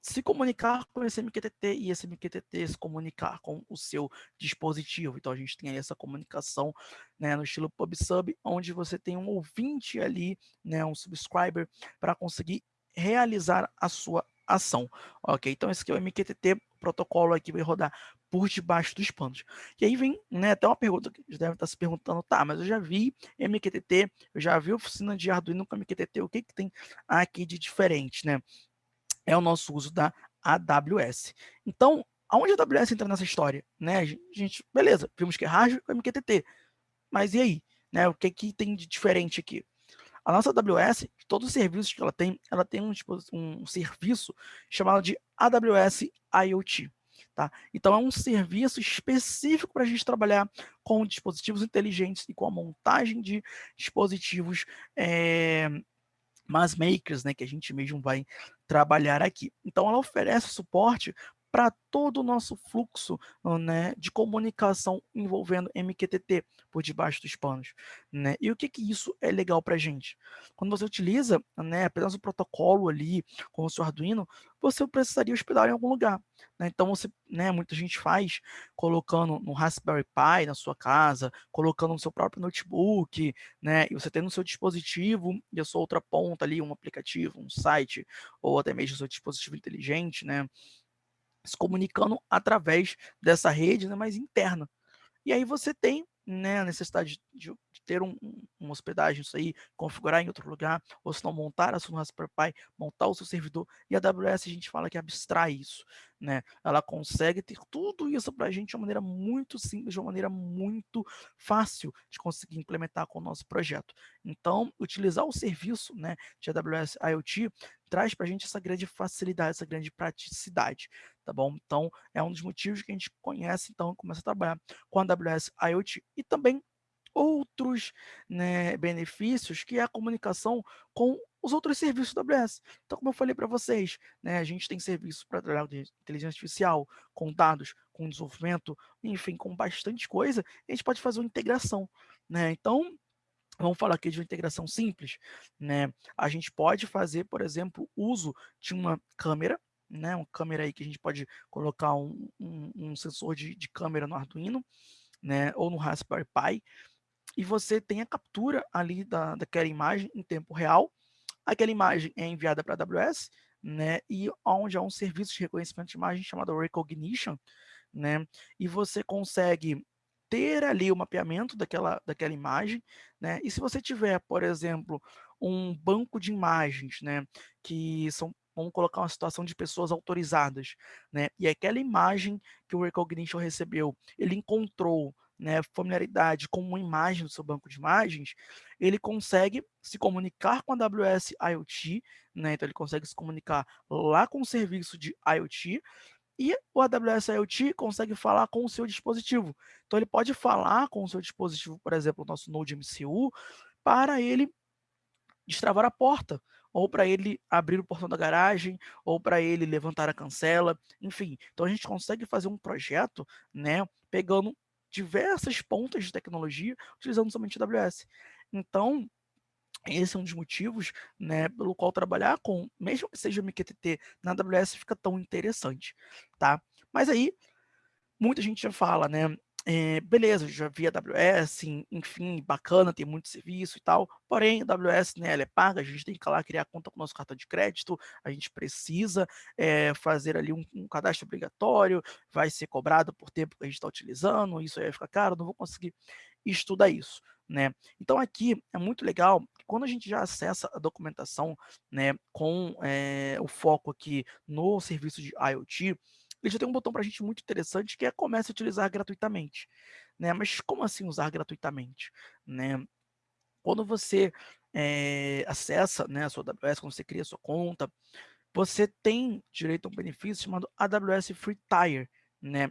se comunicar com esse MQTT e esse MQTT se comunicar com o seu dispositivo. Então a gente tem aí essa comunicação né, no estilo PubSub, onde você tem um ouvinte ali, né, um subscriber, para conseguir realizar a sua ação. Ok, então esse aqui é o MQTT, protocolo aqui vai rodar por debaixo dos panos. E aí vem né, até uma pergunta que deve estar se perguntando, tá, mas eu já vi MQTT, eu já vi oficina de Arduino com MQTT, o que, que tem aqui de diferente, né? É o nosso uso da AWS. Então, aonde a AWS entra nessa história? Né? A gente, beleza, vimos que é hardware com MQTT, mas e aí? Né, o que, que tem de diferente aqui? A nossa AWS, todos os serviços que ela tem, ela tem um, tipo, um serviço chamado de AWS IoT. Tá? Então, é um serviço específico para a gente trabalhar com dispositivos inteligentes e com a montagem de dispositivos é, mass makers, né, que a gente mesmo vai trabalhar aqui. Então, ela oferece suporte para todo o nosso fluxo né, de comunicação envolvendo MQTT por debaixo dos panos. Né? E o que, que isso é legal para a gente? Quando você utiliza né, apenas o protocolo ali com o seu Arduino, você precisaria hospedar em algum lugar. Né? Então, você, né, muita gente faz colocando no Raspberry Pi na sua casa, colocando no seu próprio notebook, né, e você tem no seu dispositivo e a sua outra ponta ali, um aplicativo, um site, ou até mesmo o seu dispositivo inteligente, né, se comunicando através dessa rede né, mais interna. E aí você tem né, a necessidade de, de ter um, um, uma hospedagem, isso aí, configurar em outro lugar, ou se não montar a sua Raspberry Pi, montar o seu servidor, e a AWS a gente fala que abstrai isso, né? Ela consegue ter tudo isso para a gente de uma maneira muito simples, de uma maneira muito fácil de conseguir implementar com o nosso projeto. Então, utilizar o serviço né, de AWS IoT traz para a gente essa grande facilidade, essa grande praticidade, tá bom? Então, é um dos motivos que a gente conhece, então, começa a trabalhar com a AWS IoT. E também outros né, benefícios, que é a comunicação com os outros serviços da AWS. Então, como eu falei para vocês, né, a gente tem serviços para trabalhar com inteligência artificial, com dados, com desenvolvimento, enfim, com bastante coisa, a gente pode fazer uma integração. Né? Então, Vamos falar aqui de uma integração simples, né? A gente pode fazer, por exemplo, uso de uma câmera, né? Uma câmera aí que a gente pode colocar um, um, um sensor de, de, câmera no Arduino, né? Ou no Raspberry Pi, e você tem a captura ali da, daquela imagem em tempo real. Aquela imagem é enviada para a AWS, né? E onde há um serviço de reconhecimento de imagem chamado Recognition, né? E você consegue ter ali o mapeamento daquela, daquela imagem, né? E se você tiver, por exemplo, um banco de imagens, né? Que são vamos colocar uma situação de pessoas autorizadas, né? E aquela imagem que o Recognition recebeu, ele encontrou né, familiaridade com uma imagem do seu banco de imagens, ele consegue se comunicar com a AWS IoT, né, então ele consegue se comunicar lá com o serviço de IoT, e o AWS IoT consegue falar com o seu dispositivo. Então ele pode falar com o seu dispositivo, por exemplo, o nosso Node MCU, para ele destravar a porta, ou para ele abrir o portão da garagem, ou para ele levantar a cancela, enfim. Então a gente consegue fazer um projeto, né, pegando diversas pontas de tecnologia, utilizando somente AWS. Então, esse é um dos motivos, né, pelo qual trabalhar com, mesmo que seja MQTT na AWS, fica tão interessante, tá? Mas aí, muita gente já fala, né, é, beleza, já vi AWS, enfim, bacana, tem muito serviço e tal, porém, a AWS, né, ela é paga, a gente tem que lá criar conta com o nosso cartão de crédito, a gente precisa é, fazer ali um, um, cadastro obrigatório, vai ser cobrado por tempo que a gente está utilizando, isso aí vai ficar caro, não vou conseguir estudar isso, né? Então aqui é muito legal, quando a gente já acessa a documentação, né, com é, o foco aqui no serviço de IoT, ele já tem um botão para a gente muito interessante que é comece a utilizar gratuitamente. Né? Mas como assim usar gratuitamente? Né? Quando você é, acessa né, a sua AWS, quando você cria a sua conta, você tem direito a um benefício chamado AWS Free Tire, né?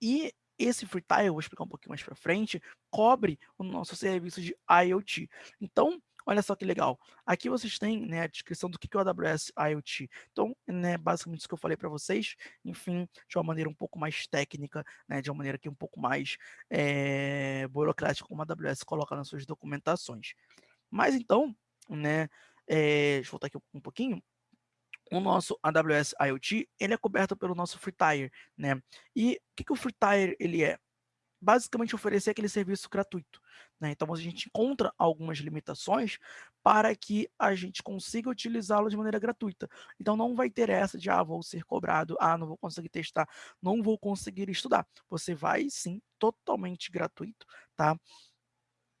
E esse Free Tire, eu vou explicar um pouquinho mais para frente, cobre o nosso serviço de IoT. Então, Olha só que legal. Aqui vocês têm né, a descrição do que é o AWS IoT. Então, né, basicamente isso que eu falei para vocês, enfim, de uma maneira um pouco mais técnica, né, de uma maneira que um pouco mais é, burocrática, como a AWS coloca nas suas documentações. Mas então, né, é, deixa eu voltar aqui um pouquinho, o nosso AWS IoT, ele é coberto pelo nosso FreeTire, né? E o que, que o FreeTire ele é? Basicamente oferecer aquele serviço gratuito. Né? Então, a gente encontra algumas limitações para que a gente consiga utilizá-lo de maneira gratuita. Então, não vai ter essa de, ah, vou ser cobrado, ah, não vou conseguir testar, não vou conseguir estudar. Você vai, sim, totalmente gratuito, tá?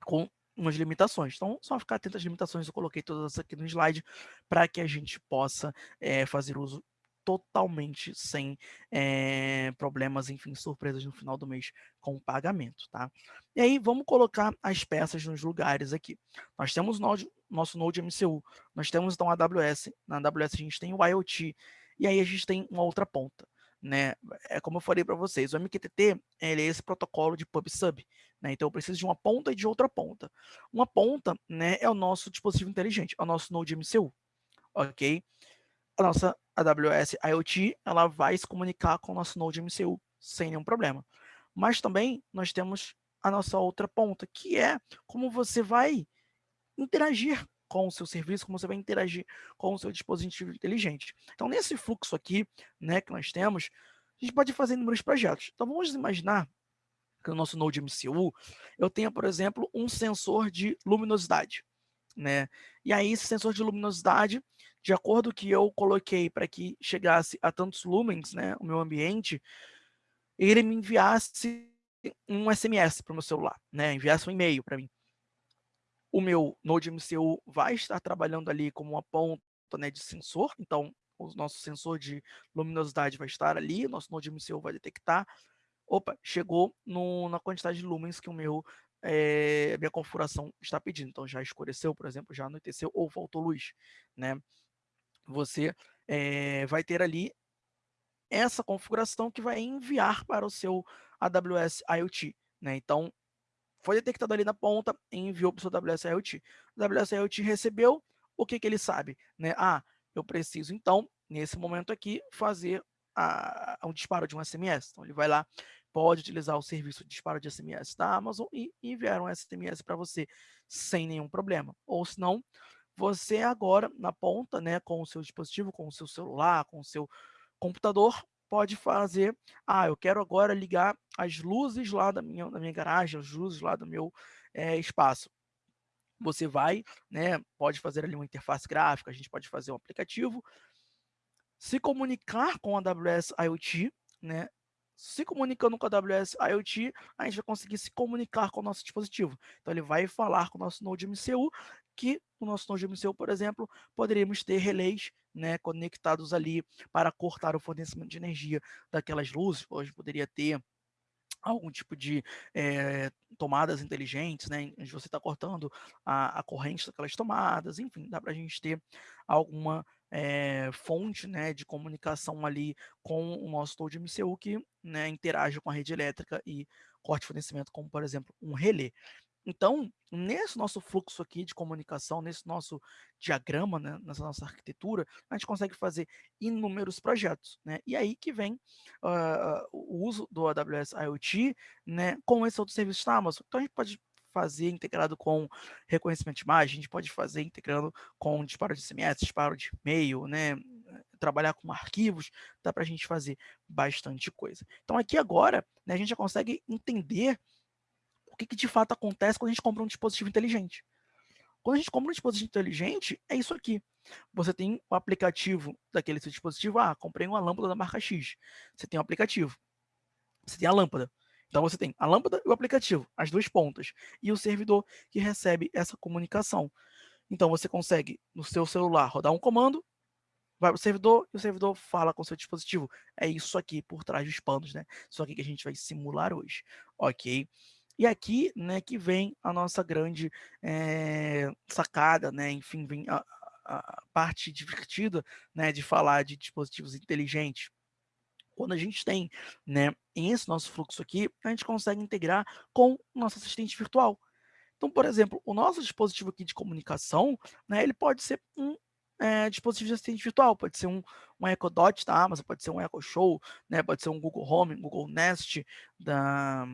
Com umas limitações. Então, só ficar atento às limitações, eu coloquei todas aqui no slide para que a gente possa é, fazer uso totalmente sem é, problemas, enfim, surpresas no final do mês com o pagamento, tá? E aí, vamos colocar as peças nos lugares aqui. Nós temos node, nosso Node MCU, nós temos então a AWS, na AWS a gente tem o IoT, e aí a gente tem uma outra ponta, né? É como eu falei para vocês, o MQTT, ele é esse protocolo de pub-sub, né? Então eu preciso de uma ponta e de outra ponta. Uma ponta, né, é o nosso dispositivo inteligente, é o nosso Node MCU, ok? A nossa AWS IoT ela vai se comunicar com o nosso Node MCU sem nenhum problema. Mas também nós temos a nossa outra ponta, que é como você vai interagir com o seu serviço, como você vai interagir com o seu dispositivo inteligente. Então, nesse fluxo aqui, né, que nós temos, a gente pode fazer inúmeros projetos. Então, vamos imaginar que no nosso Node MCU eu tenha, por exemplo, um sensor de luminosidade. Né? E aí, esse sensor de luminosidade, de acordo que eu coloquei para que chegasse a tantos lumens, né, o meu ambiente, ele me enviasse um SMS para o meu celular, né, enviasse um e-mail para mim. O meu Node MCU vai estar trabalhando ali como uma ponta né, de sensor, então o nosso sensor de luminosidade vai estar ali, o nosso Node MCU vai detectar, opa, chegou no, na quantidade de lumens que o meu é, minha configuração está pedindo. Então já escureceu, por exemplo, já anoiteceu ou faltou luz, né? Você é, vai ter ali essa configuração que vai enviar para o seu AWS IoT. Né? Então, foi detectado ali na ponta e enviou para o seu AWS IoT. O AWS IoT recebeu, o que, que ele sabe? Né? Ah, eu preciso, então, nesse momento aqui, fazer a, um disparo de um SMS. Então, ele vai lá, pode utilizar o serviço de disparo de SMS da Amazon e enviar um SMS para você sem nenhum problema. Ou se não, você agora, na ponta, né, com o seu dispositivo, com o seu celular, com o seu computador, pode fazer, ah, eu quero agora ligar as luzes lá da minha, da minha garagem, as luzes lá do meu é, espaço. Você vai, né, pode fazer ali uma interface gráfica, a gente pode fazer um aplicativo, se comunicar com a AWS IoT, né, se comunicando com a AWS IoT, a gente vai conseguir se comunicar com o nosso dispositivo. Então, ele vai falar com o nosso Node MCU, que no nosso Node MCU, por exemplo, poderíamos ter relés né, conectados ali para cortar o fornecimento de energia daquelas luzes. Poderia ter algum tipo de é, tomadas inteligentes, né, onde você está cortando a, a, corrente daquelas tomadas, enfim, dá para a gente ter alguma é, fonte né, de comunicação ali com o nosso Node MCU que né, interage com a rede elétrica e corte fornecimento, como por exemplo um relé. Então, nesse nosso fluxo aqui de comunicação, nesse nosso diagrama, né, nessa nossa arquitetura, a gente consegue fazer inúmeros projetos. Né? E aí que vem uh, o uso do AWS IoT né, com esse outro serviço da Amazon. Então, a gente pode fazer integrado com reconhecimento de imagem, a gente pode fazer integrando com disparo de SMS, disparo de e-mail, né? trabalhar com arquivos, dá para a gente fazer bastante coisa. Então, aqui agora, né, a gente já consegue entender o que, que de fato acontece quando a gente compra um dispositivo inteligente. Quando a gente compra um dispositivo inteligente, é isso aqui. Você tem o aplicativo daquele seu dispositivo. Ah, comprei uma lâmpada da marca X. Você tem o aplicativo. Você tem a lâmpada. Então você tem a lâmpada e o aplicativo, as duas pontas, e o servidor que recebe essa comunicação. Então você consegue, no seu celular, rodar um comando, vai para o servidor e o servidor fala com o seu dispositivo. É isso aqui por trás dos panos, né? Isso aqui que a gente vai simular hoje, ok? E aqui, né, que vem a nossa grande é, sacada, né, enfim, vem a, a, parte divertida, né, de falar de dispositivos inteligentes. Quando a gente tem, né, esse nosso fluxo aqui, a gente consegue integrar com o nosso assistente virtual. Então, por exemplo, o nosso dispositivo aqui de comunicação, né, ele pode ser um é, dispositivo de assistente virtual, pode ser um, um Echo Dot da Amazon, pode ser um Echo Show, né, pode ser um Google Home, Google Nest da,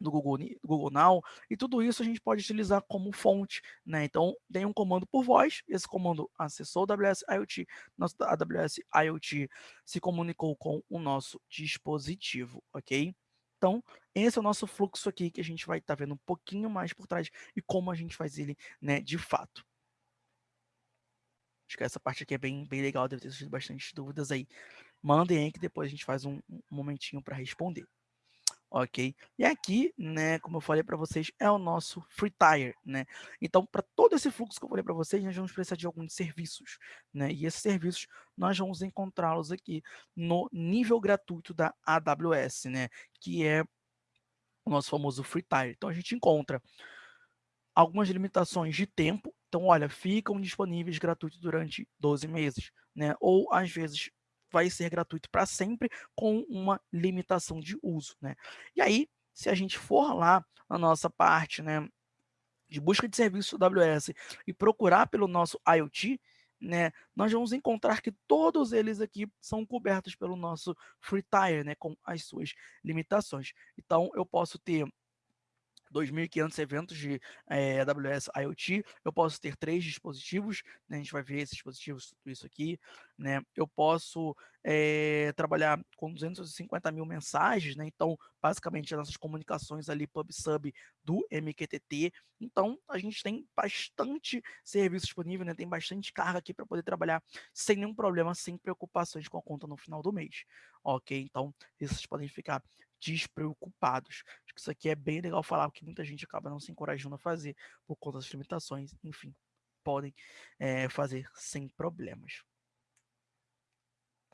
do Google, do Google Now, e tudo isso a gente pode utilizar como fonte, né? Então, tem um comando por voz, esse comando acessou o AWS IoT, nosso AWS IoT se comunicou com o nosso dispositivo, ok? Então, esse é o nosso fluxo aqui que a gente vai estar tá vendo um pouquinho mais por trás e como a gente faz ele, né, de fato. Acho que essa parte aqui é bem, bem legal, deve ter surgido bastante dúvidas aí. Mandem aí que depois a gente faz um, um momentinho para responder ok? E aqui, né, como eu falei para vocês, é o nosso free tire, né? Então, para todo esse fluxo que eu falei para vocês, nós vamos precisar de alguns serviços, né? E esses serviços nós vamos encontrá-los aqui no nível gratuito da AWS, né? Que é o nosso famoso free tire. Então, a gente encontra algumas limitações de tempo. Então, olha, ficam disponíveis gratuitos durante 12 meses, né? Ou às vezes vai ser gratuito para sempre com uma limitação de uso, né? E aí, se a gente for lá na nossa parte, né, de busca de serviço AWS e procurar pelo nosso IoT, né, nós vamos encontrar que todos eles aqui são cobertos pelo nosso Free Tire, né, com as suas limitações. Então, eu posso ter 2.500 eventos de é, eh, AWS IoT, eu posso ter três dispositivos, né, a gente vai ver esses dispositivos, tudo isso aqui, né, eu posso é, trabalhar com 250 mil mensagens, né, então, basicamente, as nossas comunicações ali, pub-sub do MQTT, então, a gente tem bastante serviço disponível, né, tem bastante carga aqui para poder trabalhar sem nenhum problema, sem preocupações com a conta no final do mês, ok? Então, vocês podem ficar despreocupados. Acho que isso aqui é bem legal falar, porque muita gente acaba não se encorajando a fazer por conta das limitações, enfim, podem é, fazer sem problemas.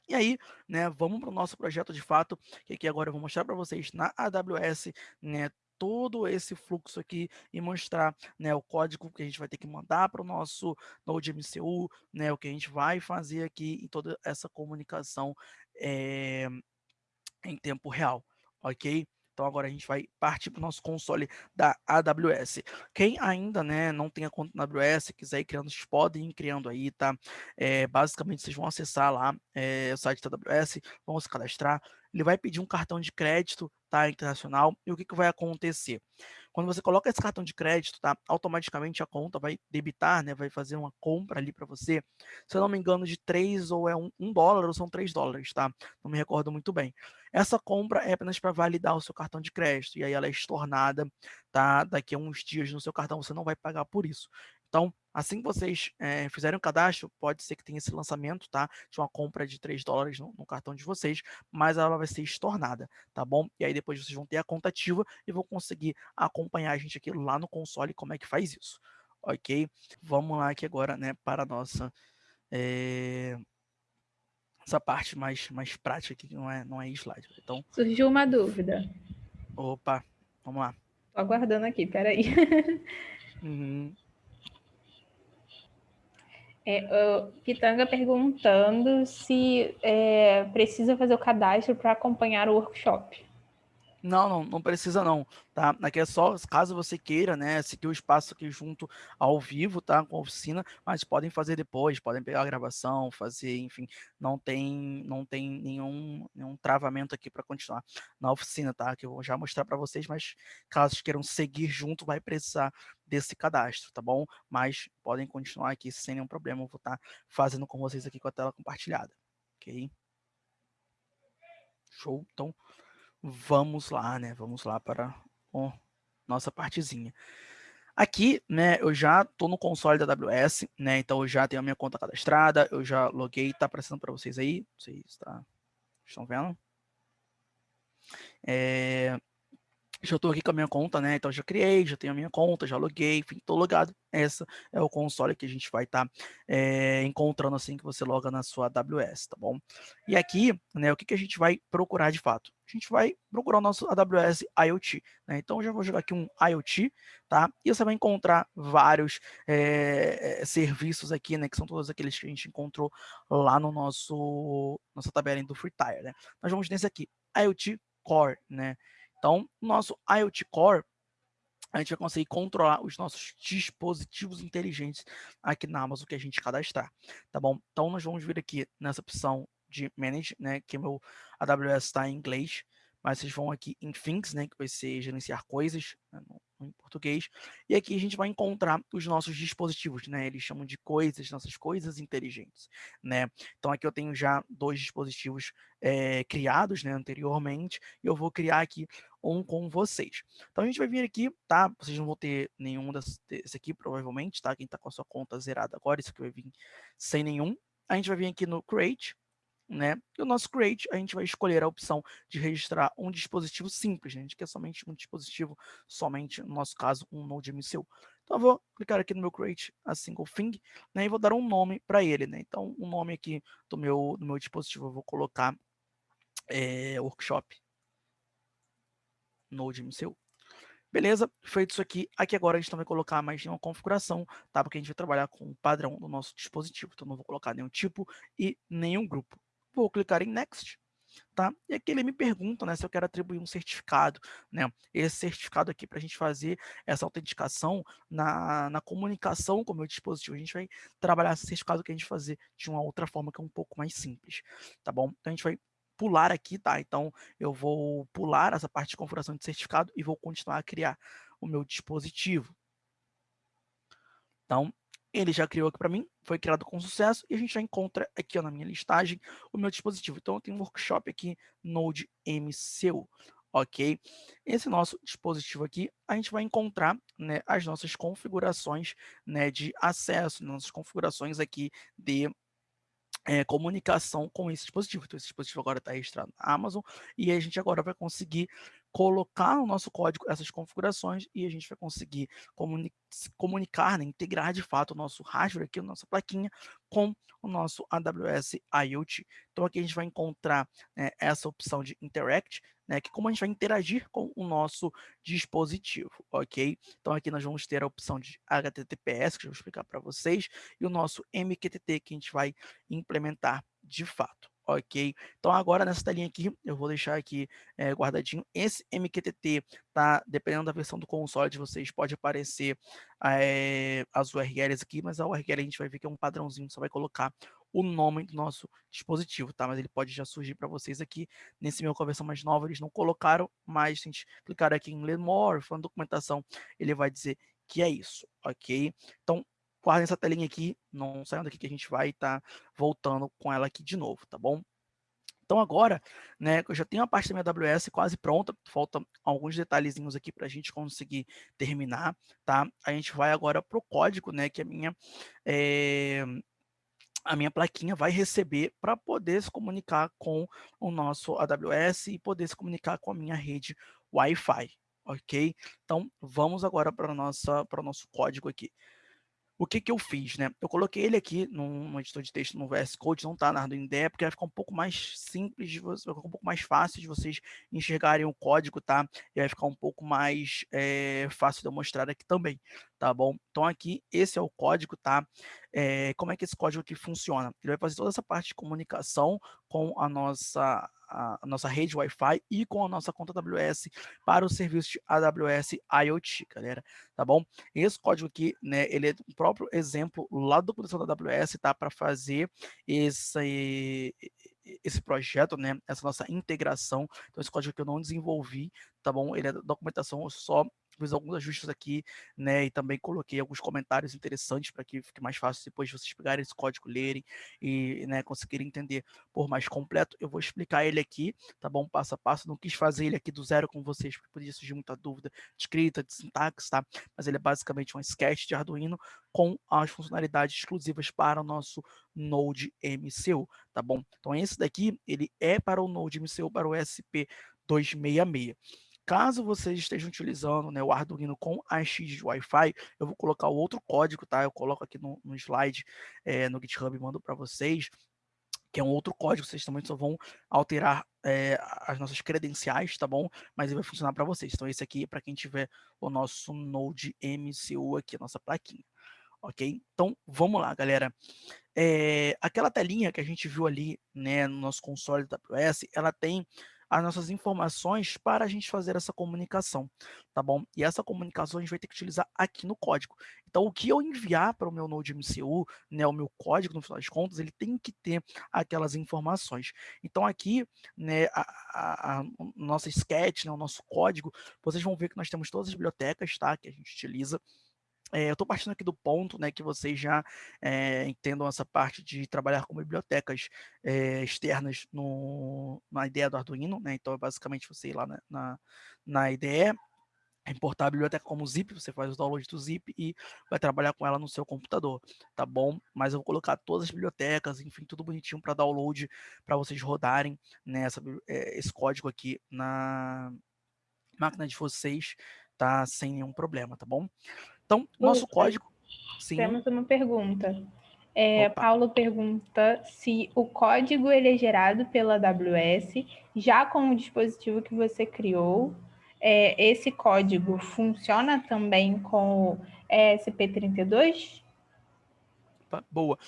E aí, né, vamos para o nosso projeto de fato, que aqui agora eu vou mostrar para vocês na AWS, né, todo esse fluxo aqui e mostrar né, o código que a gente vai ter que mandar para o nosso Node MCU, né, o que a gente vai fazer aqui em toda essa comunicação é, em tempo real ok? Então agora a gente vai partir para o nosso console da AWS. Quem ainda né, não tem a conta na AWS, quiser ir criando, vocês podem ir criando aí, tá? É, basicamente vocês vão acessar lá é, o site da AWS, vão se cadastrar, ele vai pedir um cartão de crédito, tá, internacional, e o que, que vai acontecer? Quando você coloca esse cartão de crédito, tá, automaticamente a conta vai debitar, né, vai fazer uma compra ali para você, se eu não me engano, de 3 ou é um, um dólar ou são 3 dólares, tá? Não me recordo muito bem. Essa compra é apenas para validar o seu cartão de crédito, e aí ela é estornada, tá? Daqui a uns dias no seu cartão, você não vai pagar por isso. Então, assim que vocês é, fizerem o cadastro, pode ser que tenha esse lançamento, tá? De uma compra de 3 dólares no, no, cartão de vocês, mas ela vai ser estornada, tá bom? E aí depois vocês vão ter a conta ativa e vão conseguir acompanhar a gente aqui lá no console como é que faz isso, ok? Vamos lá aqui agora, né, para a nossa... É essa parte mais, mais prática aqui, que não é, não é slide. Então,
Surgiu uma dúvida.
Opa, vamos lá.
Tô aguardando aqui, peraí.
Uhum.
É, o Pitanga perguntando se é, precisa fazer o cadastro para acompanhar o workshop.
Não, não, não precisa não, tá? Aqui é só caso você queira, né, seguir o espaço aqui junto ao vivo, tá? Com a oficina, mas podem fazer depois, podem pegar a gravação, fazer, enfim, não tem, não tem nenhum, nenhum travamento aqui para continuar na oficina, tá? Que eu vou já mostrar para vocês, mas caso queiram seguir junto, vai precisar desse cadastro, tá bom? Mas podem continuar aqui sem nenhum problema, eu vou estar tá fazendo com vocês aqui com a tela compartilhada, ok? Show, então vamos lá, né? Vamos lá para a nossa partezinha. Aqui, né, eu já estou no console da AWS, né, então eu já tenho a minha conta cadastrada, eu já loguei, tá aparecendo para vocês aí, vocês tá, estão vendo? É, já estou aqui com a minha conta, né? Então já criei, já tenho a minha conta, já loguei, enfim, estou logado. Essa é o console que a gente vai estar tá, é, encontrando assim que você loga na sua AWS, tá bom? E aqui, né, o que, que a gente vai procurar de fato? A gente vai procurar o nosso AWS IoT, né? Então já vou jogar aqui um IoT, tá? E você vai encontrar vários é, serviços aqui, né? Que são todos aqueles que a gente encontrou lá no nosso nossa tabela do Free Tire, né? Nós vamos nesse aqui, IoT Core, né? Então, nosso IoT Core, a gente vai conseguir controlar os nossos dispositivos inteligentes aqui na Amazon que a gente cadastrar, tá bom? Então, nós vamos vir aqui nessa opção de Manage, né, que meu AWS está em inglês, mas vocês vão aqui em Things, né, que vai ser gerenciar coisas, né, em português, e aqui a gente vai encontrar os nossos dispositivos, né, eles chamam de coisas, nossas coisas inteligentes, né, então aqui eu tenho já dois dispositivos é, criados, né, anteriormente, e eu vou criar aqui com vocês. Então a gente vai vir aqui, tá, vocês não vão ter nenhum desse aqui, provavelmente, tá, quem tá com a sua conta zerada agora, isso aqui vai vir sem nenhum, a gente vai vir aqui no Create, né? E o nosso create, a gente vai escolher a opção de registrar um dispositivo simples, né? a gente quer somente um dispositivo, somente, no nosso caso, um Node MCU. Então, eu vou clicar aqui no meu create a single thing, né? E vou dar um nome para ele, né? Então, o um nome aqui do meu, do meu dispositivo, eu vou colocar é, workshop Node MCU. Beleza, feito isso aqui, aqui agora a gente não vai colocar mais nenhuma configuração, tá? Porque a gente vai trabalhar com o padrão do nosso dispositivo, então não vou colocar nenhum tipo e nenhum grupo vou clicar em Next, tá? E aqui ele me pergunta, né, se eu quero atribuir um certificado, né? Esse certificado aqui para a gente fazer essa autenticação na, na comunicação com o meu dispositivo. A gente vai trabalhar esse certificado que a gente fazer de uma outra forma que é um pouco mais simples, tá bom? Então a gente vai pular aqui, tá? Então eu vou pular essa parte de configuração de certificado e vou continuar a criar o meu dispositivo. Então, ele já criou aqui para mim, foi criado com sucesso, e a gente já encontra aqui ó, na minha listagem o meu dispositivo. Então, eu tenho um workshop aqui, Node MCU, ok? Esse nosso dispositivo aqui, a gente vai encontrar né, as nossas configurações né, de acesso, nossas configurações aqui de é, comunicação com esse dispositivo. Então, esse dispositivo agora está registrado na Amazon e a gente agora vai conseguir colocar no nosso código essas configurações e a gente vai conseguir comuni comunicar, né, integrar de fato o nosso hardware aqui, a nossa plaquinha, com o nosso AWS IoT. Então aqui a gente vai encontrar né, essa opção de Interact, né, que como a gente vai interagir com o nosso dispositivo, ok? Então aqui nós vamos ter a opção de HTTPS, que eu vou explicar para vocês, e o nosso MQTT, que a gente vai implementar de fato ok? Então agora nessa telinha aqui, eu vou deixar aqui é, guardadinho, esse MQTT, tá? Dependendo da versão do console de vocês, pode aparecer é, as URLs aqui, mas a URL a gente vai ver que é um padrãozinho, só vai colocar o nome do nosso dispositivo, tá? Mas ele pode já surgir para vocês aqui. Nesse meu com a versão mais nova, eles não colocaram, mas se a gente clicar aqui em Learn More, falando documentação, ele vai dizer que é isso, ok? Então, guardem essa telinha aqui, não saiam daqui que a gente vai estar tá voltando com ela aqui de novo, tá bom? Então agora, né, eu já tenho a parte da minha AWS quase pronta, faltam alguns detalhezinhos aqui para a gente conseguir terminar, tá? A gente vai agora para o código, né, que a minha, é, a minha plaquinha vai receber para poder se comunicar com o nosso AWS e poder se comunicar com a minha rede Wi-Fi, ok? Então vamos agora para o nosso código aqui. O que que eu fiz, né? Eu coloquei ele aqui num, editor de texto no VS Code, não está na Arduino IDE, porque vai ficar um pouco mais simples, vai ficar um pouco mais fácil de vocês enxergarem o código, tá? E vai ficar um pouco mais é, fácil de eu mostrar aqui também, tá bom? Então aqui, esse é o código, tá? É, como é que esse código aqui funciona? Ele vai fazer toda essa parte de comunicação com a nossa a, nossa rede Wi-Fi e com a nossa conta AWS para o serviço de AWS IoT, galera, tá bom? Esse código aqui, né, ele é um próprio exemplo lá da documentação da AWS, tá? Para fazer esse, esse projeto, né, essa nossa integração. Então, esse código que eu não desenvolvi, tá bom? Ele é documentação só fiz alguns ajustes aqui, né, e também coloquei alguns comentários interessantes para que fique mais fácil depois de vocês pegarem esse código, lerem e, né, conseguirem entender por mais completo. Eu vou explicar ele aqui, tá bom, passo a passo. Não quis fazer ele aqui do zero com vocês, porque podia surgir muita dúvida de escrita, de sintaxe, tá? Mas ele é basicamente um sketch de Arduino com as funcionalidades exclusivas para o nosso Node MCU, tá bom? Então esse daqui, ele é para o Node MCU, para o SP266. Caso vocês estejam utilizando né, o Arduino com AX de Wi-Fi, eu vou colocar o outro código, tá? Eu coloco aqui no, no slide, é, no GitHub mando para vocês, que é um outro código, vocês também só vão alterar é, as nossas credenciais, tá bom? Mas ele vai funcionar para vocês. Então esse aqui é para quem tiver o nosso Node MCU aqui, a nossa plaquinha, ok? Então vamos lá, galera. É, aquela telinha que a gente viu ali, né, no nosso console da AWS, ela tem as nossas informações para a gente fazer essa comunicação, tá bom? E essa comunicação a gente vai ter que utilizar aqui no código. Então, o que eu enviar para o meu Node MCU, né, o meu código, no final das contas, ele tem que ter aquelas informações. Então, aqui, né, a, a, a nossa sketch, né, o nosso código, vocês vão ver que nós temos todas as bibliotecas, tá, que a gente utiliza. É, eu estou partindo aqui do ponto né, que vocês já é, entendam essa parte de trabalhar com bibliotecas é, externas no, na ideia do Arduino, né? Então, é basicamente você ir lá na, na, na IDE, importar a biblioteca como zip, você faz o download do zip e vai trabalhar com ela no seu computador, tá bom? Mas eu vou colocar todas as bibliotecas, enfim, tudo bonitinho para download, para vocês rodarem né, essa, esse código aqui na máquina de vocês, tá? Sem nenhum problema, tá bom? Então, nosso código...
Sim. Temos uma pergunta. É, Paulo pergunta se o código ele é gerado pela AWS, já com o dispositivo que você criou, é, esse código funciona também com o ESP32?
Boa.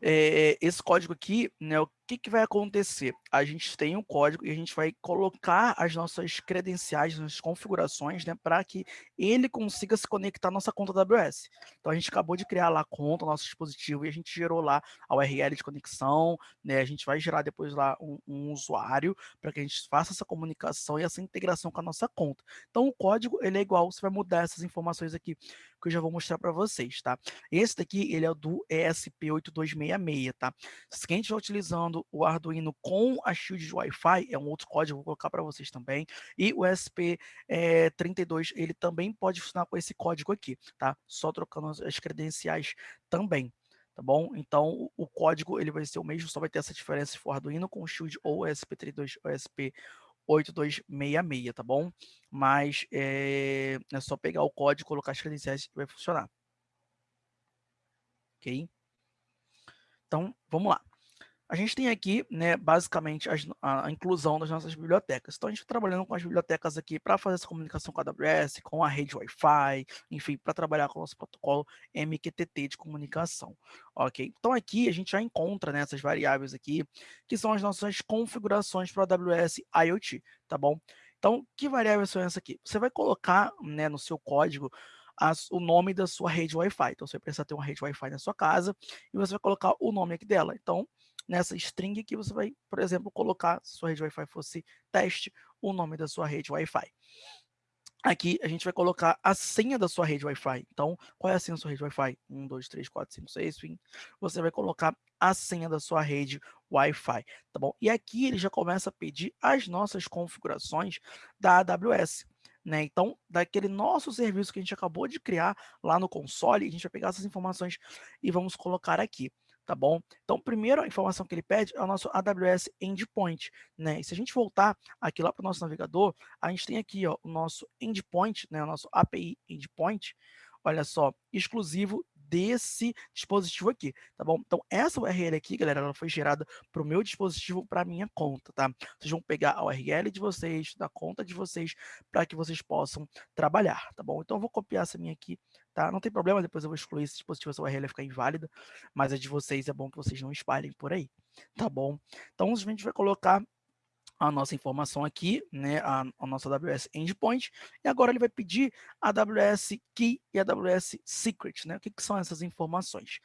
É, esse código aqui, né, o que, que vai acontecer? A gente tem um código e a gente vai colocar as nossas credenciais, as nossas configurações, né, para que ele consiga se conectar à nossa conta AWS. Então, a gente acabou de criar lá a conta, nosso dispositivo, e a gente gerou lá a URL de conexão, né, a gente vai gerar depois lá um, um usuário para que a gente faça essa comunicação e essa integração com a nossa conta. Então, o código, ele é igual, você vai mudar essas informações aqui, que eu já vou mostrar para vocês, tá? Esse daqui, ele é do ESP8266, tá? Se quem estiver utilizando o Arduino com a shield de Wi-Fi, é um outro código, vou colocar para vocês também, e o SP32, eh, ele também pode funcionar com esse código aqui, tá? Só trocando as credenciais também tá bom? Então, o código ele vai ser o mesmo, só vai ter essa diferença se for Arduino com Shield ou SP32 ou SP8266, tá bom? Mas é, é só pegar o código, colocar as credenciais e vai funcionar. Ok? Então, vamos lá. A gente tem aqui, né, basicamente, a, a, inclusão das nossas bibliotecas. Então, a gente está trabalhando com as bibliotecas aqui para fazer essa comunicação com a AWS, com a rede Wi-Fi, enfim, para trabalhar com o nosso protocolo MQTT de comunicação, ok? Então, aqui a gente já encontra né, essas variáveis aqui, que são as nossas configurações para a AWS IoT, tá bom? Então, que variáveis são essas aqui? Você vai colocar né, no seu código as, o nome da sua rede Wi-Fi. Então, você vai precisar ter uma rede Wi-Fi na sua casa e você vai colocar o nome aqui dela. Então, nessa string que você vai, por exemplo, colocar, se sua rede Wi-Fi fosse teste, o nome da sua rede Wi-Fi. Aqui a gente vai colocar a senha da sua rede Wi-Fi. Então, qual é a senha da sua rede Wi-Fi? 1, 2, 3, 4, 5, 6, enfim. Você vai colocar a senha da sua rede Wi-Fi, tá bom? E aqui ele já começa a pedir as nossas configurações da AWS. Né? Então, daquele nosso serviço que a gente acabou de criar lá no console, a gente vai pegar essas informações e vamos colocar aqui tá bom? Então, primeiro a informação que ele pede é o nosso AWS Endpoint, né? E se a gente voltar aqui lá para o nosso navegador, a gente tem aqui, ó, o nosso endpoint, né? O nosso API Endpoint, olha só, exclusivo desse dispositivo aqui, tá bom? Então, essa URL aqui, galera, ela foi gerada para o meu dispositivo, para a minha conta, tá? Vocês vão pegar a URL de vocês, da conta de vocês, para que vocês possam trabalhar, tá bom? Então, eu vou copiar essa minha aqui, tá? Não tem problema, depois eu vou excluir esse dispositivo, essa URL vai ficar inválida, mas a de vocês é bom que vocês não espalhem por aí, tá bom? Então, a gente vai colocar a nossa informação aqui, né, a, a, nossa AWS Endpoint, e agora ele vai pedir a AWS Key e a AWS Secret, né? O que, que são essas informações?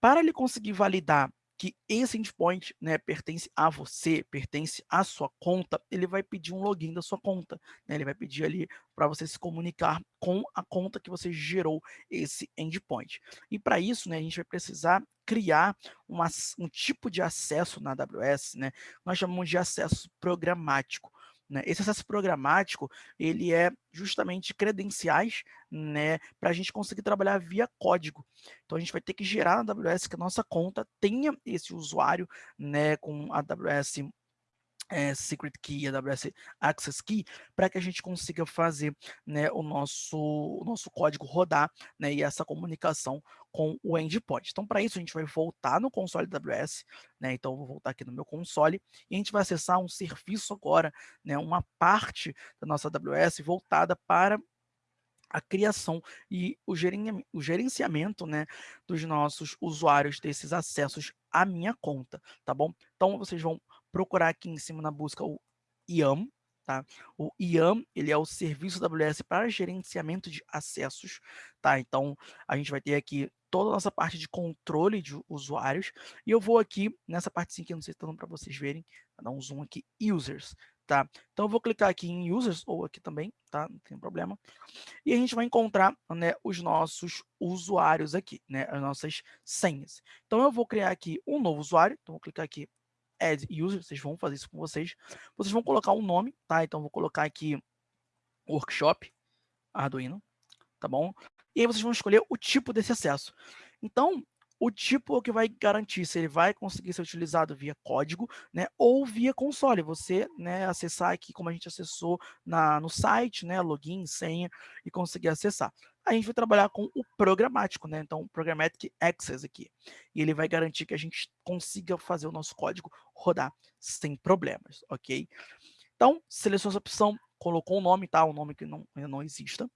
Para ele conseguir validar que esse endpoint né, pertence a você, pertence à sua conta, ele vai pedir um login da sua conta. Né? Ele vai pedir ali para você se comunicar com a conta que você gerou esse endpoint. E para isso, né, a gente vai precisar criar uma, um tipo de acesso na AWS, né? Nós chamamos de acesso programático. Né? Esse acesso programático, ele é justamente credenciais né, para a gente conseguir trabalhar via código. Então, a gente vai ter que gerar na AWS que a nossa conta tenha esse usuário né, com a AWS é, Secret Key, AWS Access Key, para que a gente consiga fazer né, o, nosso, o nosso código rodar né, e essa comunicação com o endpoint. Então, para isso, a gente vai voltar no console AWS, né, então eu vou voltar aqui no meu console, e a gente vai acessar um serviço agora, né, uma parte da nossa AWS voltada para a criação e o, o gerenciamento né, dos nossos usuários desses acessos à minha conta, tá bom? Então, vocês vão procurar aqui em cima na busca o IAM, tá? O IAM, ele é o serviço AWS para gerenciamento de acessos, tá? Então, a gente vai ter aqui toda a nossa parte de controle de usuários, e eu vou aqui nessa parte que eu não sei se está dando para vocês verem, dar um zoom aqui, users, tá? Então, eu vou clicar aqui em users, ou aqui também, tá? Não tem problema. E a gente vai encontrar, né, os nossos usuários aqui, né, as nossas senhas. Então, eu vou criar aqui um novo usuário, então, vou clicar aqui add user, vocês vão fazer isso com vocês. Vocês vão colocar um nome, tá? Então, vou colocar aqui workshop Arduino, tá bom? E aí vocês vão escolher o tipo desse acesso. Então, o tipo é o que vai garantir se ele vai conseguir ser utilizado via código, né, ou via console. Você, né, acessar aqui como a gente acessou na, no site, né, login, senha e conseguir acessar a gente vai trabalhar com o programático, né? Então, Programmatic Access aqui. E ele vai garantir que a gente consiga fazer o nosso código rodar sem problemas, ok? Então, seleciona essa opção, colocou o um nome, tá? Um nome que não, não exista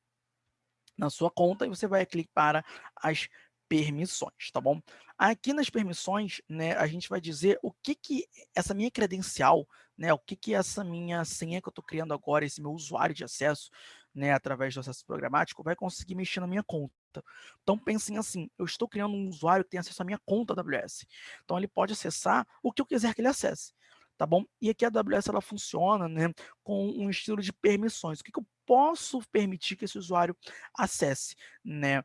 na sua conta e você vai clicar para as permissões, tá bom? Aqui nas permissões, né, a gente vai dizer o que que essa minha credencial, né, o que que essa minha senha que eu estou criando agora, esse meu usuário de acesso, né, através do acesso programático, vai conseguir mexer na minha conta. Então, pensem assim, eu estou criando um usuário que tem acesso à minha conta AWS. Então, ele pode acessar o que eu quiser que ele acesse, tá bom? E aqui a AWS, ela funciona né, com um estilo de permissões. O que, que eu posso permitir que esse usuário acesse, né?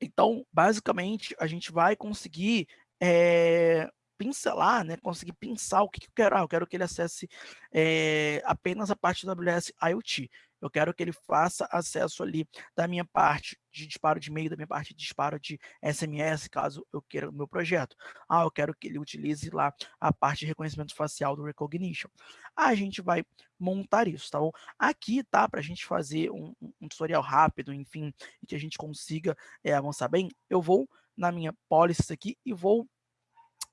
Então, basicamente, a gente vai conseguir é, pincelar, né, conseguir pensar o que, que eu quero. Ah, eu quero que ele acesse é, apenas a parte do AWS IoT. Eu quero que ele faça acesso ali da minha parte de disparo de e-mail, da minha parte de disparo de SMS, caso eu queira o meu projeto. Ah, eu quero que ele utilize lá a parte de reconhecimento facial do Recognition. A gente vai montar isso, tá bom? Aqui, tá, para a gente fazer um, um, tutorial rápido, enfim, e que a gente consiga é, avançar bem, eu vou na minha policy aqui e vou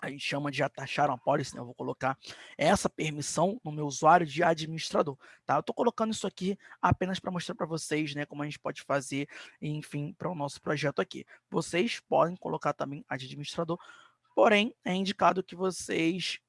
a gente chama de atachar uma policy, né? eu vou colocar essa permissão no meu usuário de administrador, tá? Eu estou colocando isso aqui apenas para mostrar para vocês, né, como a gente pode fazer, enfim, para o nosso projeto aqui. Vocês podem colocar também a administrador, porém, é indicado que vocês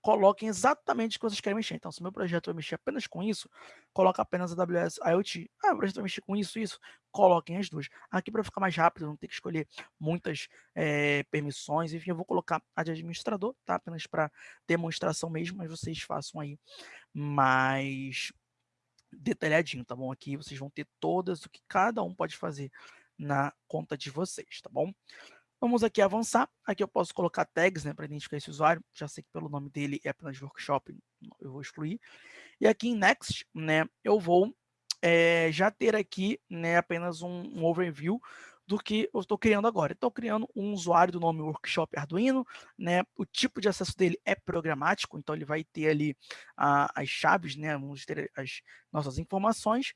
coloquem exatamente o que vocês querem mexer. Então, se meu projeto vai mexer apenas com isso, coloca apenas AWS IoT. Ah, o projeto vai mexer com isso isso, coloquem as duas. Aqui, para ficar mais rápido, não ter que escolher muitas é, permissões, enfim, eu vou colocar a de administrador, tá? Apenas para demonstração mesmo, mas vocês façam aí mais detalhadinho, tá bom? Aqui vocês vão ter todas o que cada um pode fazer na conta de vocês, tá bom? Vamos aqui avançar. Aqui eu posso colocar tags né, para identificar esse usuário. Já sei que pelo nome dele é apenas workshop, eu vou excluir. E aqui em Next, né, eu vou é, já ter aqui né, apenas um, um overview do que eu estou criando agora. Estou criando um usuário do nome Workshop Arduino, né? O tipo de acesso dele é programático, então ele vai ter ali as chaves, né? Vamos ter as nossas informações.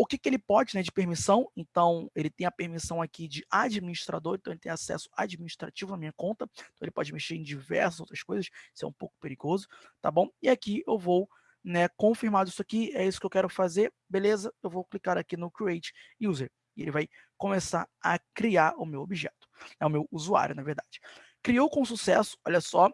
O que, que ele pode né, de permissão? Então, ele tem a permissão aqui de administrador, então ele tem acesso administrativo na minha conta, então ele pode mexer em diversas outras coisas, isso é um pouco perigoso, tá bom? E aqui eu vou né, confirmado isso aqui, é isso que eu quero fazer, beleza? Eu vou clicar aqui no Create User, e ele vai começar a criar o meu objeto, é o meu usuário, na verdade. Criou com sucesso, olha só,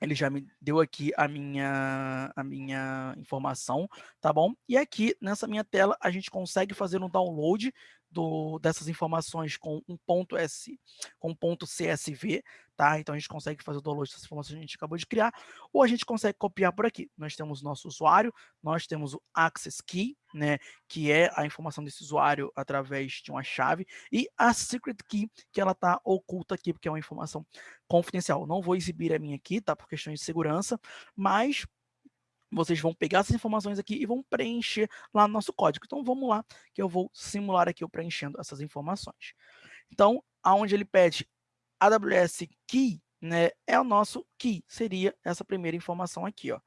ele já me deu aqui a minha, a minha informação, tá bom? E aqui, nessa minha tela, a gente consegue fazer um download do, dessas informações com um ponto S, com um ponto CSV, tá? Então a gente consegue fazer o download dessas informações que a gente acabou de criar, ou a gente consegue copiar por aqui. Nós temos nosso usuário, nós temos o access key, né, que é a informação desse usuário através de uma chave, e a secret key, que ela está oculta aqui, porque é uma informação confidencial. Não vou exibir a minha aqui, tá? Por questões de segurança, mas vocês vão pegar essas informações aqui e vão preencher lá no nosso código. Então, vamos lá, que eu vou simular aqui eu preenchendo essas informações. Então, aonde ele pede AWS Key, né, é o nosso key, seria essa primeira informação aqui, ó,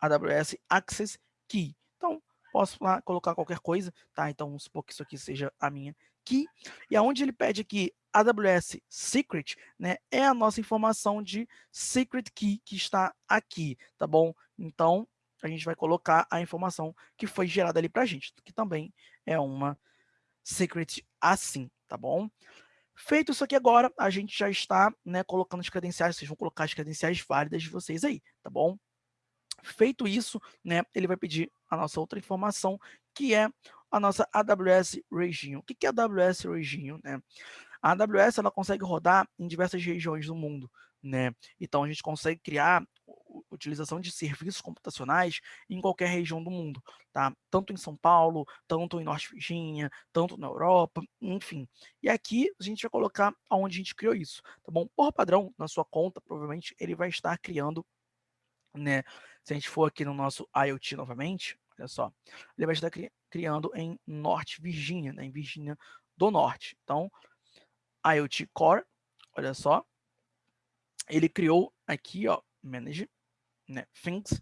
AWS Access Key. Então, posso lá colocar qualquer coisa, tá? Então, vamos supor que isso aqui seja a minha key. E aonde ele pede aqui AWS Secret, né, é a nossa informação de secret key que está aqui, tá bom? Então, a gente vai colocar a informação que foi gerada ali para a gente, que também é uma secret assim, tá bom? Feito isso aqui agora, a gente já está né, colocando as credenciais, vocês vão colocar as credenciais válidas de vocês aí, tá bom? Feito isso, né, ele vai pedir a nossa outra informação, que é a nossa AWS Region. O que é AWS Region? Né? A AWS ela consegue rodar em diversas regiões do mundo, né? Então a gente consegue criar utilização de serviços computacionais em qualquer região do mundo, tá? Tanto em São Paulo, tanto em Norte Virgínia, tanto na Europa, enfim. E aqui a gente vai colocar aonde a gente criou isso, tá bom? Por padrão, na sua conta, provavelmente ele vai estar criando, né? Se a gente for aqui no nosso IoT novamente, olha só, ele vai estar cri criando em Norte Virgínia, né? Em Virgínia do Norte. Então, IoT Core, olha só, ele criou aqui, ó, Manage né, Things,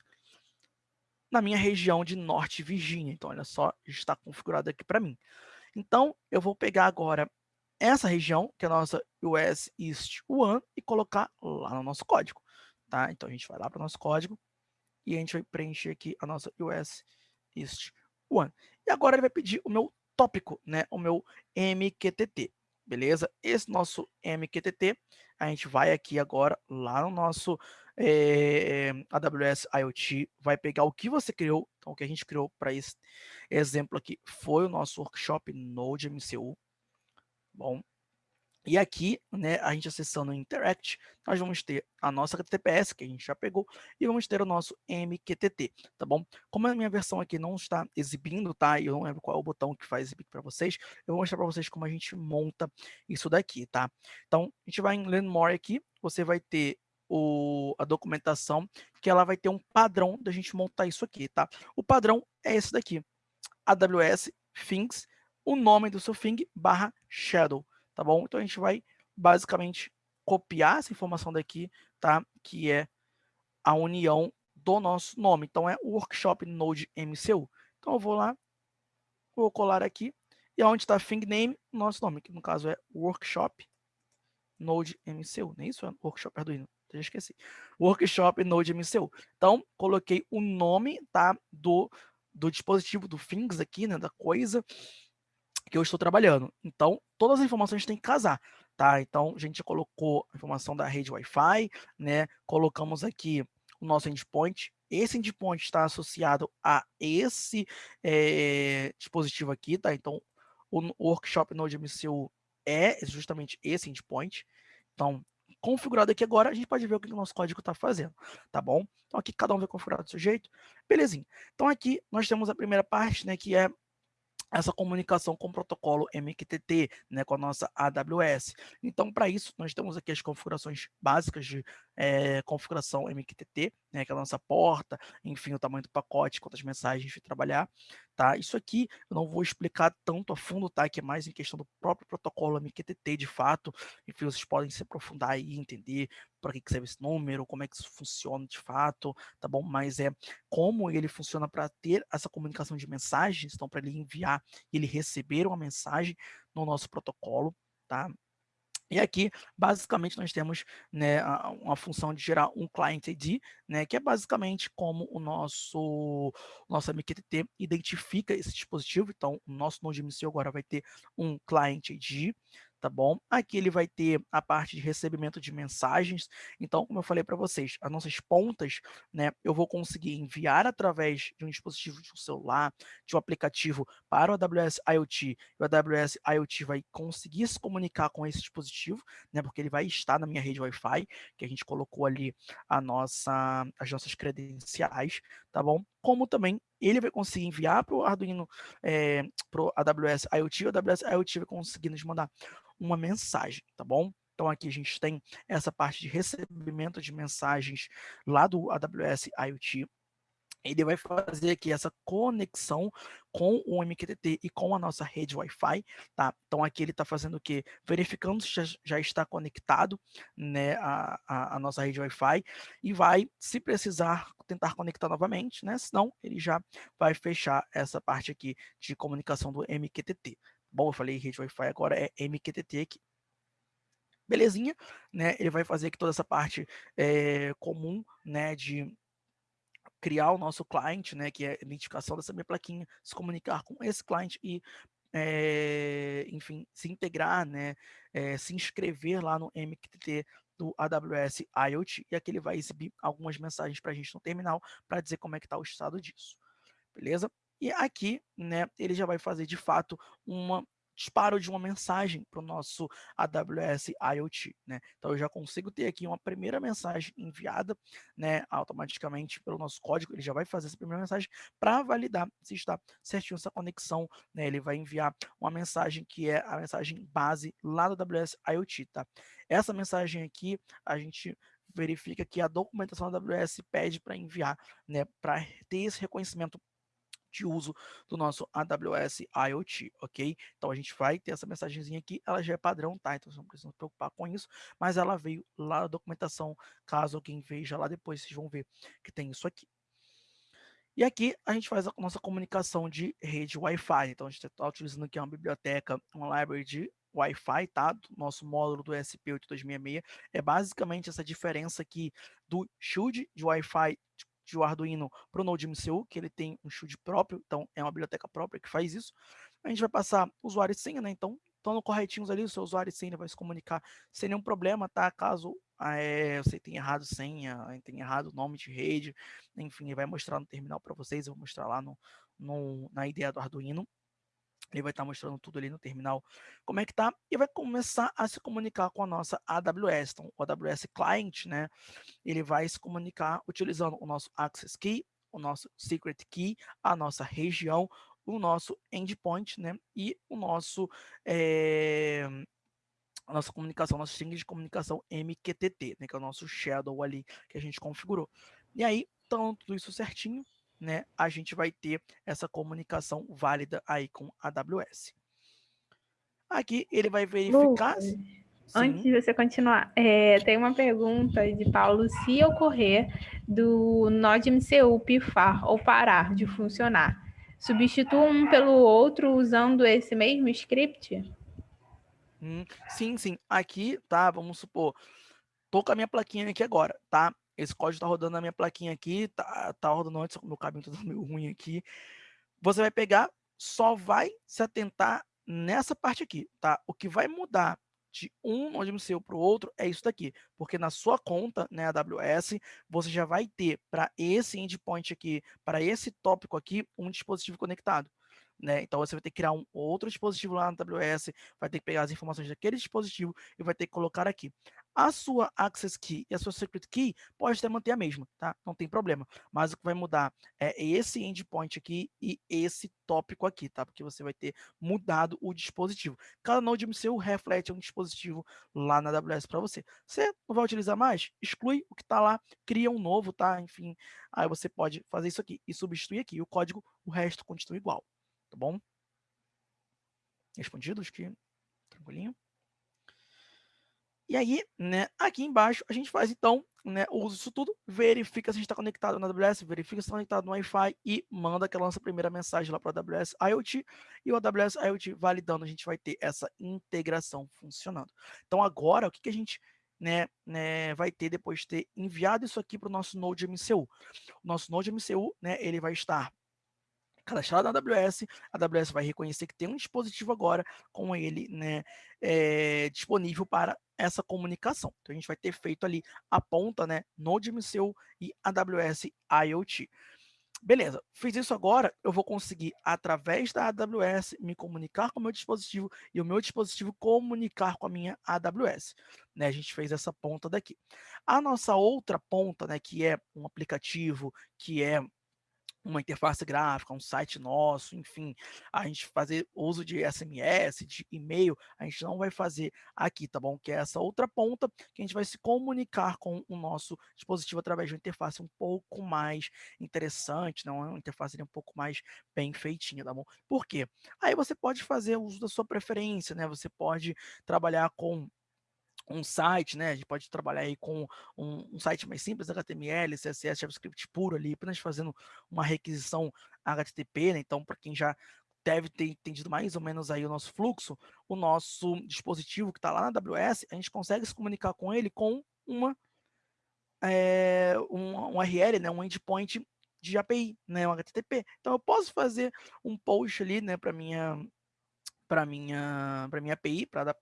na minha região de Norte Virgínia. Então, olha só, está configurado aqui para mim. Então, eu vou pegar agora essa região, que é a nossa US East 1, e colocar lá no nosso código. Tá? Então, a gente vai lá para o nosso código e a gente vai preencher aqui a nossa US East 1. E agora ele vai pedir o meu tópico, né? o meu MQTT beleza? Esse nosso MQTT, a gente vai aqui agora lá no nosso é, eh, AWS IoT, vai pegar o que você criou, então o que a gente criou para esse exemplo aqui foi o nosso workshop Node MCU, bom, e aqui, né, a gente acessando o Interact, nós vamos ter a nossa HTTPS, que a gente já pegou, e vamos ter o nosso MQTT, tá bom? Como a minha versão aqui não está exibindo, tá? Eu não lembro qual é o botão que faz exibir para vocês, eu vou mostrar para vocês como a gente monta isso daqui, tá? Então, a gente vai em Learn More aqui, você vai ter o, a documentação, que ela vai ter um padrão da gente montar isso aqui, tá? O padrão é esse daqui, AWS Things, o nome do seu thing barra shadow tá bom? Então a gente vai basicamente copiar essa informação daqui, tá? Que é a união do nosso nome. Então é Workshop Node MCU. Então eu vou lá, vou colar aqui, e onde está thing name, nosso nome, que no caso é Workshop Node MCU, não é isso? É Workshop Arduino, já esqueci. Workshop Node MCU. Então, coloquei o nome, tá, do, do dispositivo, do things aqui, né, da coisa, que eu estou trabalhando. Então, todas as informações têm que casar, tá? Então, a gente colocou a informação da rede Wi-Fi, né? Colocamos aqui o nosso endpoint. Esse endpoint está associado a esse é, dispositivo aqui, tá? Então, o Workshop Node MCU é justamente esse endpoint. Então, configurado aqui agora, a gente pode ver o que o nosso código está fazendo, tá bom? Então, aqui cada um vai configurar do seu jeito. Belezinha. Então, aqui nós temos a primeira parte, né, que é essa comunicação com o protocolo MQTT, né, com a nossa AWS. Então, para isso, nós temos aqui as configurações básicas de é, configuração MQTT, né, que é a nossa porta, enfim, o tamanho do pacote, quantas mensagens vai trabalhar, tá? Isso aqui eu não vou explicar tanto a fundo, tá? Que é mais em questão do próprio protocolo MQTT, de fato, enfim, vocês podem se aprofundar aí, entender para que serve esse número, como é que isso funciona de fato, tá bom? Mas é como ele funciona para ter essa comunicação de mensagens, então para ele enviar e ele receber uma mensagem no nosso protocolo, tá? E aqui, basicamente, nós temos né, uma função de gerar um client ID, né, que é basicamente como o nosso, nosso MQTT identifica esse dispositivo. Então, o nosso Node MCU agora vai ter um client ID, tá bom? Aqui ele vai ter a parte de recebimento de mensagens. Então, como eu falei para vocês, as nossas pontas, né, eu vou conseguir enviar através de um dispositivo de um celular, de um aplicativo para o AWS IoT, e o AWS IoT vai conseguir se comunicar com esse dispositivo, né, porque ele vai estar na minha rede Wi-Fi, que a gente colocou ali a nossa, as nossas credenciais, tá bom? Como também ele vai conseguir enviar para o Arduino, é, para o AWS IoT, o AWS IoT vai conseguir nos mandar uma mensagem, tá bom? Então aqui a gente tem essa parte de recebimento de mensagens lá do AWS IoT, ele vai fazer aqui essa conexão com o MQTT e com a nossa rede Wi-Fi, tá? Então aqui ele está fazendo o quê? Verificando se já, já está conectado, né, a, a, a nossa rede Wi-Fi e vai, se precisar, tentar conectar novamente, né? Senão ele já vai fechar essa parte aqui de comunicação do MQTT. Bom, eu falei rede Wi-Fi, agora é MQTT aqui. Belezinha, né? Ele vai fazer aqui toda essa parte é, comum, né, de criar o nosso cliente, né, que é a identificação dessa minha plaquinha, se comunicar com esse cliente e, é, enfim, se integrar, né, é, se inscrever lá no MQTT do AWS IoT, e aqui ele vai exibir algumas mensagens para a gente no terminal para dizer como é que está o estado disso, beleza? E aqui, né, ele já vai fazer de fato uma disparo de uma mensagem para o nosso AWS IoT, né? Então eu já consigo ter aqui uma primeira mensagem enviada, né, automaticamente pelo nosso código, ele já vai fazer essa primeira mensagem para validar se está certinho essa conexão, né? Ele vai enviar uma mensagem que é a mensagem base lá do AWS IoT, tá? Essa mensagem aqui a gente verifica que a documentação da AWS pede para enviar, né, para ter esse reconhecimento de uso do nosso AWS IoT, ok? Então a gente vai ter essa mensagenzinha aqui, ela já é padrão, tá? Então não precisa se preocupar com isso, mas ela veio lá na documentação, caso alguém veja lá depois, vocês vão ver que tem isso aqui. E aqui a gente faz a nossa comunicação de rede Wi-Fi. Então a gente está utilizando aqui uma biblioteca, uma library de Wi-Fi, tá? Do nosso módulo do SP8266. É basicamente essa diferença aqui do shield de Wi-Fi de o Arduino para o Node MCU, que ele tem um shield próprio, então é uma biblioteca própria que faz isso. A gente vai passar usuário e senha, né? Então, estando corretinhos ali, o seu usuário e senha vai se comunicar sem nenhum problema, tá? Caso é, você tenha errado senha, tenha errado nome de rede, enfim, ele vai mostrar no terminal para vocês, eu vou mostrar lá no, no, na ideia do Arduino. Ele vai estar mostrando tudo ali no terminal, como é que tá, e vai começar a se comunicar com a nossa AWS. Então, o AWS Client, né, ele vai se comunicar utilizando o nosso Access Key, o nosso Secret Key, a nossa região, o nosso endpoint, né, e o nosso, é, a nossa comunicação, nosso string de comunicação MQTT, né, que é o nosso shadow ali que a gente configurou. E aí, então, tudo isso certinho, né, a gente vai ter essa comunicação válida aí com a AWS. Aqui ele vai verificar... Lucas,
antes de você continuar, é, tem uma pergunta de Paulo, se ocorrer do Node MCU pifar ou parar de funcionar, substitua um pelo outro usando esse mesmo script?
Hum, sim, sim. Aqui, tá, vamos supor, tô com a minha plaquinha aqui agora, tá? Esse código está rodando na minha plaquinha aqui, tá, tá rodando antes, meu cabinho tá meio ruim aqui. Você vai pegar, só vai se atentar nessa parte aqui, tá? O que vai mudar de um node MCU para o outro é isso daqui, porque na sua conta, né, AWS, você já vai ter para esse endpoint aqui, para esse tópico aqui, um dispositivo conectado. Né? Então você vai ter que criar um outro dispositivo lá na AWS, vai ter que pegar as informações daquele dispositivo e vai ter que colocar aqui. A sua access key e a sua secret key pode até manter a mesma, tá? Não tem problema. Mas o que vai mudar é esse endpoint aqui e esse tópico aqui, tá? Porque você vai ter mudado o dispositivo. Cada node MCU reflete um dispositivo lá na AWS para você. Você não vai utilizar mais? Exclui o que está lá, cria um novo, tá? Enfim, aí você pode fazer isso aqui e substituir aqui. O código, o resto continua igual, tá bom? Respondido? Acho que tranquilinho. E aí, né, aqui embaixo, a gente faz, então, né, o uso disso tudo, verifica se a gente está conectado na AWS, verifica se está conectado no Wi-Fi e manda aquela nossa primeira mensagem lá para a AWS IoT e o AWS IoT validando, a gente vai ter essa integração funcionando. Então, agora, o que, que a gente né, né, vai ter depois de ter enviado isso aqui para o nosso Node MCU? O nosso Node MCU, né, ele vai estar cadastrado na AWS, a AWS vai reconhecer que tem um dispositivo agora com ele né, é, disponível para essa comunicação. Então, a gente vai ter feito ali a ponta, né, NodeMCU e AWS IoT. Beleza, fiz isso agora, eu vou conseguir, através da AWS, me comunicar com o meu dispositivo e o meu dispositivo comunicar com a minha AWS. Né, a gente fez essa ponta daqui. A nossa outra ponta, né, que é um aplicativo, que é uma interface gráfica, um site nosso, enfim, a gente fazer uso de SMS, de e-mail, a gente não vai fazer aqui, tá bom? Que é essa outra ponta que a gente vai se comunicar com o nosso dispositivo através de uma interface um pouco mais interessante, não é uma interface um pouco mais bem feitinha, tá bom? Por quê? Aí você pode fazer uso da sua preferência, né? Você pode trabalhar com um site, né? A gente pode trabalhar aí com um, um, site mais simples, HTML, CSS, JavaScript puro ali, apenas fazendo uma requisição HTTP, né? Então, para quem já deve ter entendido mais ou menos aí o nosso fluxo, o nosso dispositivo que está lá na AWS, a gente consegue se comunicar com ele com uma é, um, um URL, né? Um endpoint de API, né? Um HTTP. Então, eu posso fazer um post ali, né? Para minha para minha para minha API, para da,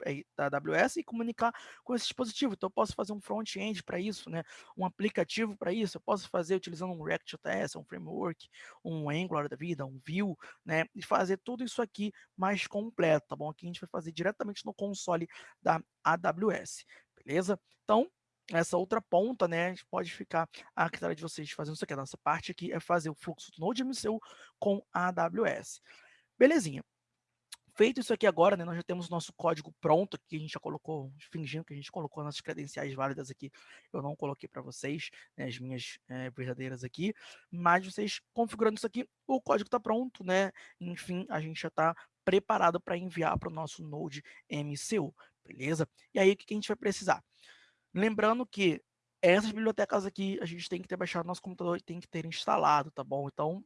da AWS e comunicar com esse dispositivo. Então eu posso fazer um front-end para isso, né? Um aplicativo para isso. Eu posso fazer utilizando um React.js, um framework, um Angular da vida, um Vue, né? E fazer tudo isso aqui mais completo, tá bom? Aqui a gente vai fazer diretamente no console da AWS, beleza? Então essa outra ponta, né, pode ficar a critério de vocês fazendo isso aqui. A nossa parte aqui é fazer o fluxo do NodeMCU com a AWS. Belezinha. Feito isso aqui agora, né, nós já temos nosso código pronto, aqui a gente já colocou, fingindo que a gente colocou nossas credenciais válidas aqui, eu não coloquei para vocês, né, as minhas é, verdadeiras aqui, mas vocês configurando isso aqui, o código está pronto, né, enfim, a gente já está preparado para enviar para o nosso Node MCU, beleza? E aí, o que a gente vai precisar? Lembrando que essas bibliotecas aqui, a gente tem que ter baixado no nosso computador e tem que ter instalado, tá bom? Então,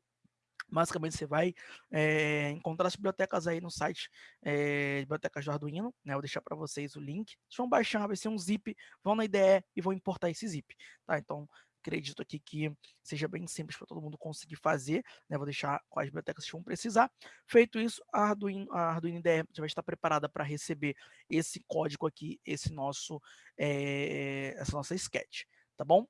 Basicamente, você vai é, encontrar as bibliotecas aí no site é, Bibliotecas do Arduino, né? Vou deixar para vocês o link. Vocês vão baixar, vai ser um zip, vão na IDE e vão importar esse zip, tá? Então, acredito aqui que seja bem simples para todo mundo conseguir fazer, né? Vou deixar quais bibliotecas vão precisar. Feito isso, a Arduino, a Arduino IDE já vai estar preparada para receber esse código aqui, esse nosso, é, essa nossa sketch, tá bom?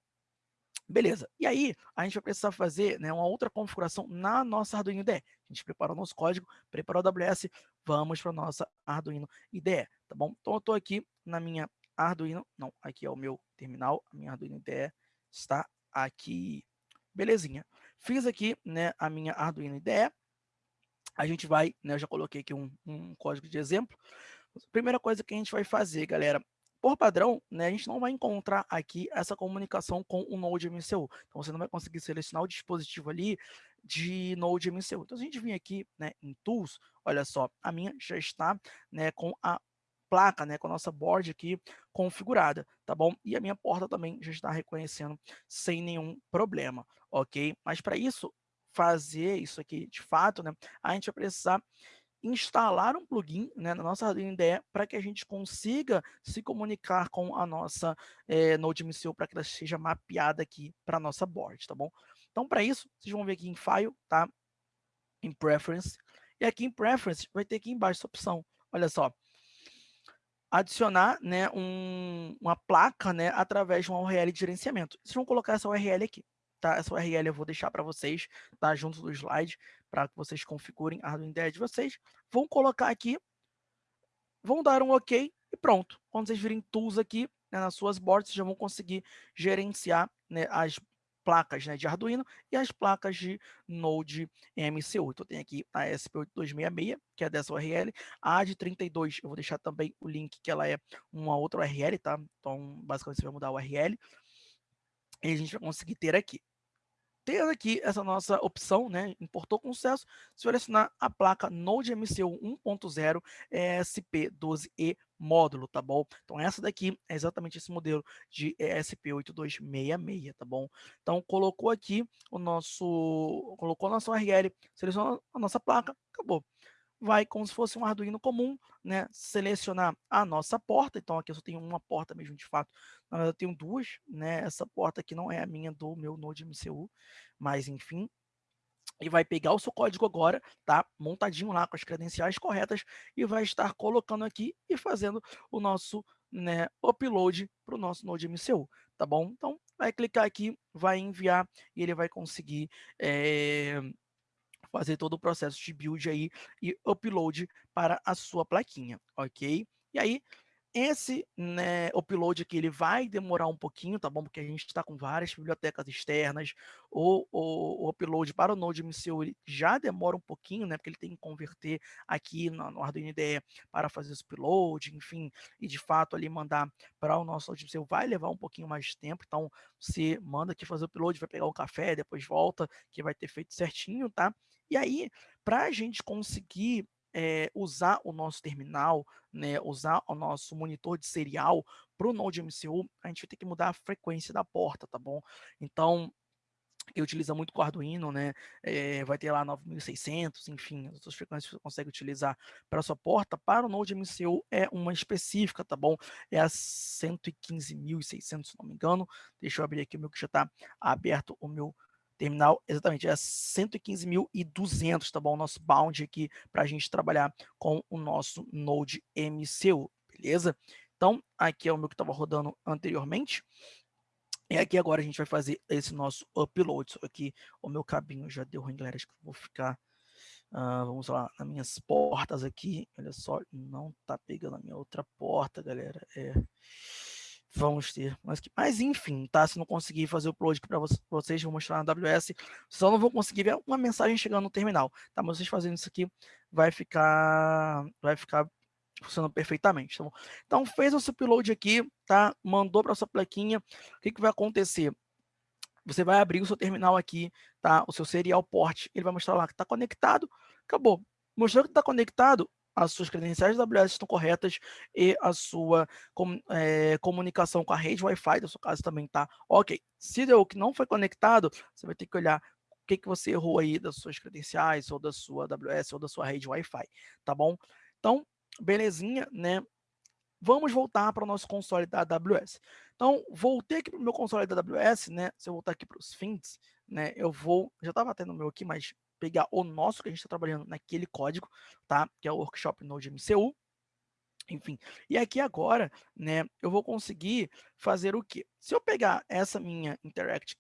Beleza. E aí, a gente vai precisar fazer né, uma outra configuração na nossa Arduino IDE. A gente preparou nosso código, preparou o AWS, vamos para a nossa Arduino IDE, tá bom? Então, eu estou aqui na minha Arduino, não, aqui é o meu terminal, a minha Arduino IDE está aqui. Belezinha. Fiz aqui né, a minha Arduino IDE. A gente vai, né, eu já coloquei aqui um, um código de exemplo. Primeira coisa que a gente vai fazer, galera, por padrão, né, a gente não vai encontrar aqui essa comunicação com o Node MCU. Então, você não vai conseguir selecionar o dispositivo ali de Node MCU. Então, se a gente vir aqui né, em Tools, olha só, a minha já está né, com a placa, né, com a nossa board aqui configurada, tá bom? E a minha porta também já está reconhecendo sem nenhum problema, ok? Mas para isso, fazer isso aqui de fato, né, a gente vai precisar instalar um plugin né, na nossa IDE para que a gente consiga se comunicar com a nossa é, MCU para que ela seja mapeada aqui para a nossa board, tá bom? Então, para isso, vocês vão ver aqui em File, tá? Em Preference. E aqui em Preference, vai ter aqui embaixo essa opção. Olha só. Adicionar né, um, uma placa né, através de uma URL de gerenciamento. Vocês vão colocar essa URL aqui tá? Essa URL eu vou deixar para vocês, tá? Junto do slide, para que vocês configurem a Arduino IDE de vocês. Vão colocar aqui, vão dar um OK e pronto. Quando vocês virem Tools aqui, né, nas suas boards, vocês já vão conseguir gerenciar né, as placas né, de Arduino e as placas de Node MCU. Então tem aqui a SP8266, que é dessa URL, a de 32, eu vou deixar também o link que ela é uma outra URL, tá? Então basicamente você vai mudar a URL e a gente vai conseguir ter aqui ter aqui essa nossa opção, né, importou com sucesso, selecionar a placa Node MCU 1.0 ESP12E módulo, tá bom? Então essa daqui é exatamente esse modelo de ESP8266, tá bom? Então colocou aqui o nosso, colocou a nossa URL, selecionou a nossa placa, acabou vai como se fosse um Arduino comum, né, selecionar a nossa porta, então aqui eu só tenho uma porta mesmo de fato, eu tenho duas, né, essa porta aqui não é a minha do meu Node MCU, mas enfim, e vai pegar o seu código agora, tá? Montadinho lá com as credenciais corretas e vai estar colocando aqui e fazendo o nosso né, upload para o nosso Node MCU, tá bom? Então, vai clicar aqui, vai enviar e ele vai conseguir é, fazer todo o processo de build aí e upload para a sua plaquinha, ok? E aí, esse né, upload aqui ele vai demorar um pouquinho, tá bom? Porque a gente está com várias bibliotecas externas. O, o, upload para o Node MCU ele já demora um pouquinho, né? Porque ele tem que converter aqui no, no Arduino IDE para fazer esse upload, enfim, e de fato ali mandar para o nosso Node MCU vai levar um pouquinho mais de tempo. Então, você manda aqui fazer o upload, vai pegar o café, depois volta, que vai ter feito certinho, tá? E aí, para a gente conseguir é, usar o nosso terminal, né, usar o nosso monitor de serial para o Node MCU, a gente vai ter que mudar a frequência da porta, tá bom? Então, que utiliza muito com Arduino, né? É, vai ter lá 9600, enfim, as outras frequências que você consegue utilizar para a sua porta. Para o Node MCU é uma específica, tá bom? É a 115.600, se não me engano. Deixa eu abrir aqui o meu que já está aberto o meu terminal, exatamente, é 115.200, tá bom? O nosso bound aqui para a gente trabalhar com o nosso Node MCU, beleza? Então, aqui é o meu que estava rodando anteriormente. E aqui agora a gente vai fazer esse nosso upload. Aqui o meu cabinho já deu ruim, galera. Acho que vou ficar, uh, vamos lá, nas minhas portas aqui. Olha só, não tá pegando a minha outra porta, galera. É... Vamos ter. Mas, mas enfim, tá? Se não conseguir fazer o upload para vocês, vou mostrar na AWS. Só não vou conseguir ver uma mensagem chegando no terminal. Tá? Mas vocês fazendo isso aqui vai ficar, vai ficar funcionando perfeitamente. Tá então, fez o seu upload aqui, tá? Mandou para sua plaquinha. O que, que vai acontecer? Você vai abrir o seu terminal aqui, tá? O seu serial port. Ele vai mostrar lá que está conectado. Acabou. Mostrou que está conectado, as suas credenciais da AWS estão corretas e a sua com, é, comunicação com a rede Wi-Fi da sua casa também está ok. Se deu que não foi conectado, você vai ter que olhar o que, que você errou aí das suas credenciais, ou da sua AWS, ou da sua rede Wi-Fi, tá bom? Então, belezinha, né? Vamos voltar para o nosso console da AWS. Então, voltei aqui para o meu console da AWS, né? Se eu voltar aqui para os fins, né? Eu vou, já estava tendo o meu aqui, mas pegar o nosso que a gente está trabalhando naquele código, tá? Que é o Workshop Node MCU. Enfim, e aqui agora, né, eu vou conseguir fazer o quê? Se eu pegar essa minha Interact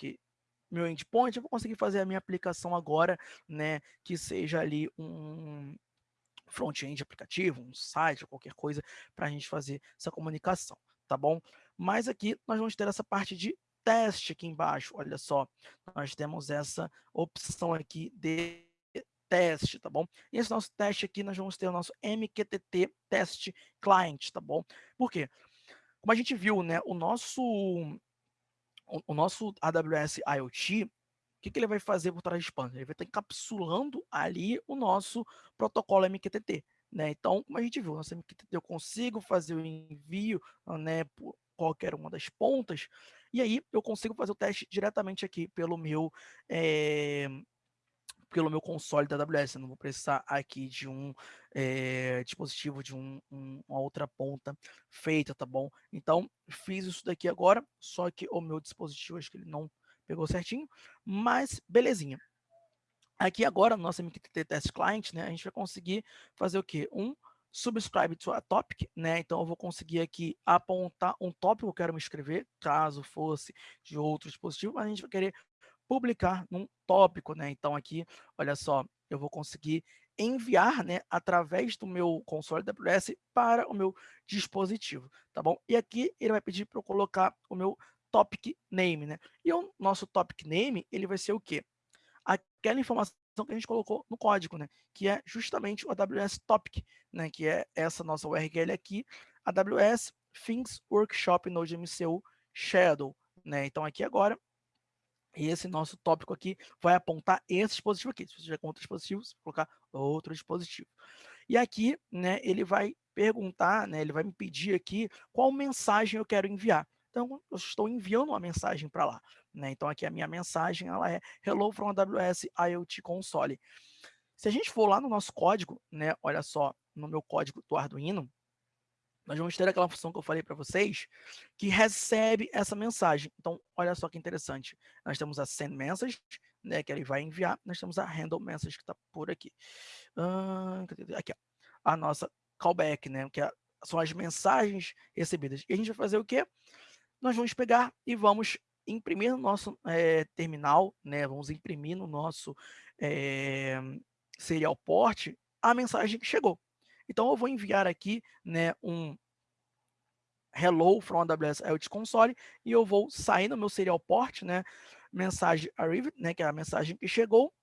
meu endpoint, eu vou conseguir fazer a minha aplicação agora, né, que seja ali um front-end aplicativo, um site, qualquer coisa, para a gente fazer essa comunicação, tá bom? Mas aqui nós vamos ter essa parte de teste aqui embaixo, olha só, nós temos essa opção aqui de teste, tá bom? E esse nosso teste aqui, nós vamos ter o nosso MQTT Test Client, tá bom? Por quê? Como a gente viu, né, o nosso, o, o nosso AWS IoT, o que, que ele vai fazer por trás de pano? Ele vai estar encapsulando ali o nosso protocolo MQTT, né? Então, como a gente viu, nosso MQTT eu consigo fazer o envio, né, por qualquer uma das pontas, e aí eu consigo fazer o teste diretamente aqui pelo meu é, pelo meu console da AWS. Eu não vou precisar aqui de um é, dispositivo de um, um, uma outra ponta feita, tá bom? Então, fiz isso daqui agora, só que o meu dispositivo, acho que ele não pegou certinho, mas belezinha. Aqui agora, no nosso MQTT Test Client, né, a gente vai conseguir fazer o quê? Um subscribe to a topic, né? Então eu vou conseguir aqui apontar um tópico que eu quero me escrever, caso fosse de outro dispositivo, mas a gente vai querer publicar num tópico, né? Então aqui, olha só, eu vou conseguir enviar, né, através do meu console AWS para o meu dispositivo, tá bom? E aqui ele vai pedir para eu colocar o meu topic name, né? E o nosso topic name, ele vai ser o quê? Aquela informação que a gente colocou no código, né? Que é justamente o AWS Topic, né? Que é essa nossa URL aqui, AWS Things Workshop Node MCU Shadow, né? Então aqui agora esse nosso tópico aqui vai apontar esse dispositivo aqui. Se você tiver com outro dispositivo, você colocar outro dispositivo. E aqui, né, ele vai perguntar, né, ele vai me pedir aqui qual mensagem eu quero enviar. Então, eu estou enviando uma mensagem para lá. Né? Então, aqui a minha mensagem ela é Hello from AWS IoT Console. Se a gente for lá no nosso código, né, olha só, no meu código do Arduino, nós vamos ter aquela função que eu falei para vocês, que recebe essa mensagem. Então, olha só que interessante. Nós temos a send message, né, que ele vai enviar. Nós temos a handle message, que está por aqui. Aqui, ó, a nossa callback, né, que é, são as mensagens recebidas. E a gente vai fazer o quê? Nós vamos pegar e vamos imprimir no nosso é, terminal, né, vamos imprimir no nosso é, serial port a mensagem que chegou. Então, eu vou enviar aqui né, um hello from AWS IoT Console e eu vou sair no meu serial port, né, mensagem arrived, né, que é a mensagem que chegou,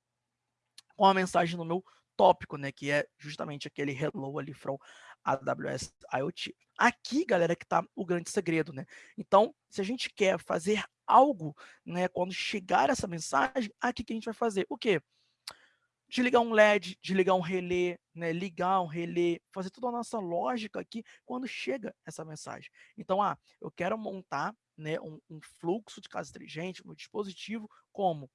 com a mensagem no meu tópico, né, que é justamente aquele hello ali from AWS IoT. Aqui, galera, que está o grande segredo, né? Então, se a gente quer fazer algo, né, quando chegar essa mensagem, aqui que a gente vai fazer o quê? desligar um LED, desligar um relé, né, ligar um relé, fazer toda a nossa lógica aqui quando chega essa mensagem. Então, ah, eu quero montar né, um, um fluxo de casa inteligente no dispositivo como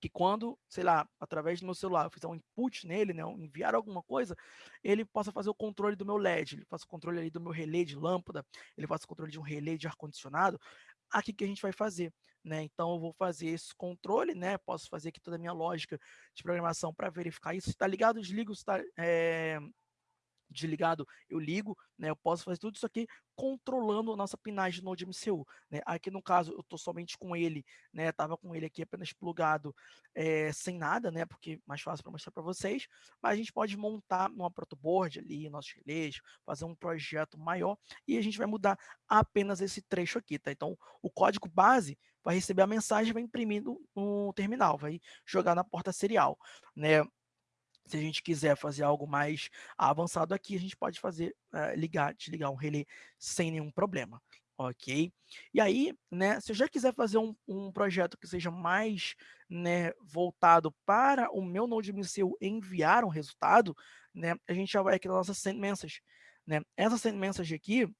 que quando, sei lá, através do meu celular, eu fizer um input nele, né, enviar alguma coisa, ele possa fazer o controle do meu LED, ele faça o controle ali do meu relé de lâmpada, ele faça o controle de um relé de ar-condicionado, aqui que a gente vai fazer. Né? Então, eu vou fazer esse controle, né? Posso fazer aqui toda a minha lógica de programação para verificar isso. Está ligado, desligo, está é, desligado, eu ligo, né? Eu posso fazer tudo isso aqui controlando a nossa pinagem Node MCU, né? Aqui no caso eu estou somente com ele, né? Tava com ele aqui apenas plugado é, sem nada, né? Porque mais fácil para mostrar para vocês, mas a gente pode montar numa protoboard ali, nossos relés, fazer um projeto maior e a gente vai mudar apenas esse trecho aqui, tá? Então o código base vai receber a mensagem, vai imprimir no, no terminal, vai jogar na porta serial, né? Se a gente quiser fazer algo mais avançado aqui, a gente pode fazer, uh, ligar, desligar um relé sem nenhum problema, ok? E aí, né, se eu já quiser fazer um, um projeto que seja mais né, voltado para o meu Node MCU enviar um resultado, né, a gente já vai aqui na nossa send message. Né? Essa send message aqui,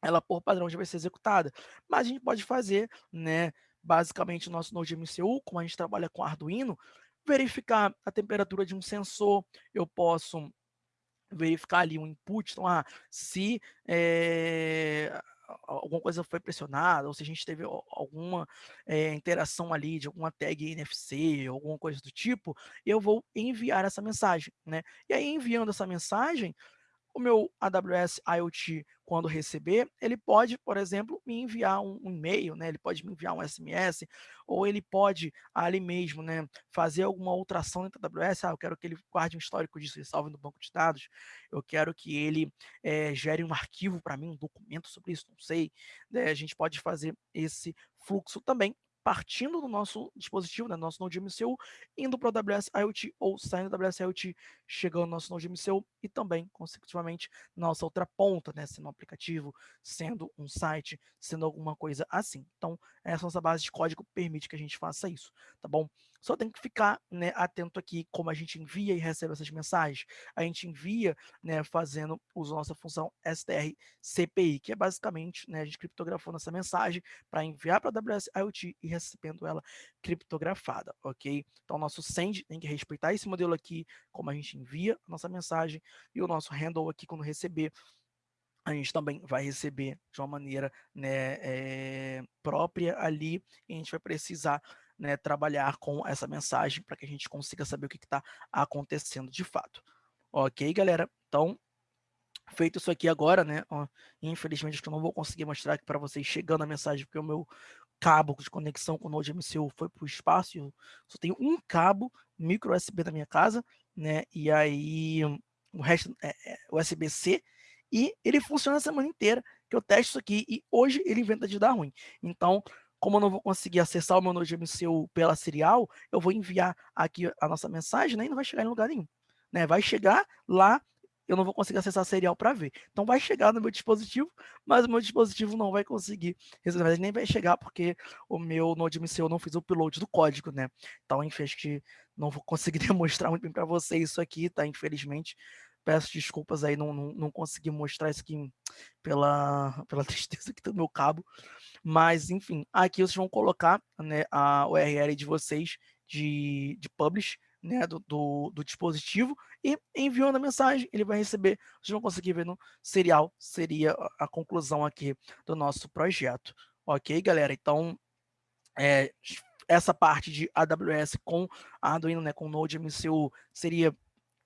ela por padrão já vai ser executada, mas a gente pode fazer, né, basicamente o nosso Node MCU, como a gente trabalha com Arduino, verificar a temperatura de um sensor, eu posso verificar ali um input, então, ah, se é, alguma coisa foi pressionada, ou se a gente teve alguma é, interação ali de alguma tag NFC, alguma coisa do tipo, eu vou enviar essa mensagem, né? E aí, enviando essa mensagem, o meu AWS IoT, quando receber, ele pode, por exemplo, me enviar um, e-mail, né? Ele pode me enviar um SMS, ou ele pode ali mesmo, né, fazer alguma outra ação dentro da AWS. Ah, eu quero que ele guarde um histórico disso e salve no banco de dados. Eu quero que ele é, gere um arquivo para mim, um documento sobre isso, não sei. Né? A gente pode fazer esse fluxo também partindo do nosso dispositivo, né, nosso Node MCU, indo para o AWS IoT ou saindo do AWS IoT, chegando no nosso Node MCU e também, consecutivamente, nossa outra ponta, né, sendo um aplicativo, sendo um site, sendo alguma coisa assim. Então, essa nossa base de código permite que a gente faça isso, tá bom? Só tem que ficar né, atento aqui como a gente envia e recebe essas mensagens. A gente envia né, fazendo uso da nossa função str CPI, que é basicamente né, a gente criptografando essa mensagem para enviar para a AWS IoT e recebendo ela criptografada, ok? Então, nosso send tem que respeitar esse modelo aqui, como a gente envia a nossa mensagem, e o nosso handle aqui, quando receber, a gente também vai receber de uma maneira né, é, própria ali, e a gente vai precisar né, trabalhar com essa mensagem para que a gente consiga saber o que está acontecendo de fato. Ok, galera? Então, feito isso aqui agora, né? Ó, infelizmente, eu não vou conseguir mostrar aqui para vocês chegando a mensagem, porque o meu cabo de conexão com o Node MCU foi para o espaço. Eu só tenho um cabo micro USB na minha casa, né? E aí o resto é, é USB-C e ele funciona a semana inteira que eu testo isso aqui e hoje ele inventa de dar ruim. Então, como eu não vou conseguir acessar o meu Node MCU pela serial, eu vou enviar aqui a nossa mensagem né, e não vai chegar em lugar nenhum. Né? Vai chegar lá, eu não vou conseguir acessar a serial para ver. Então vai chegar no meu dispositivo, mas o meu dispositivo não vai conseguir resolver, nem vai chegar porque o meu Node MCU não fez o upload do código, né? Então, enfim, acho que não vou conseguir demonstrar muito bem para vocês isso aqui, tá? Infelizmente, peço desculpas aí, não, não, não consegui mostrar isso aqui pela, pela tristeza aqui do meu cabo. Mas, enfim, aqui vocês vão colocar né, a URL de vocês de, de publish, né, do, do, do, dispositivo e enviando a mensagem, ele vai receber, vocês vão conseguir ver no serial, seria a conclusão aqui do nosso projeto. Ok, galera? Então, é, essa parte de AWS com Arduino, né, com Node MCU, seria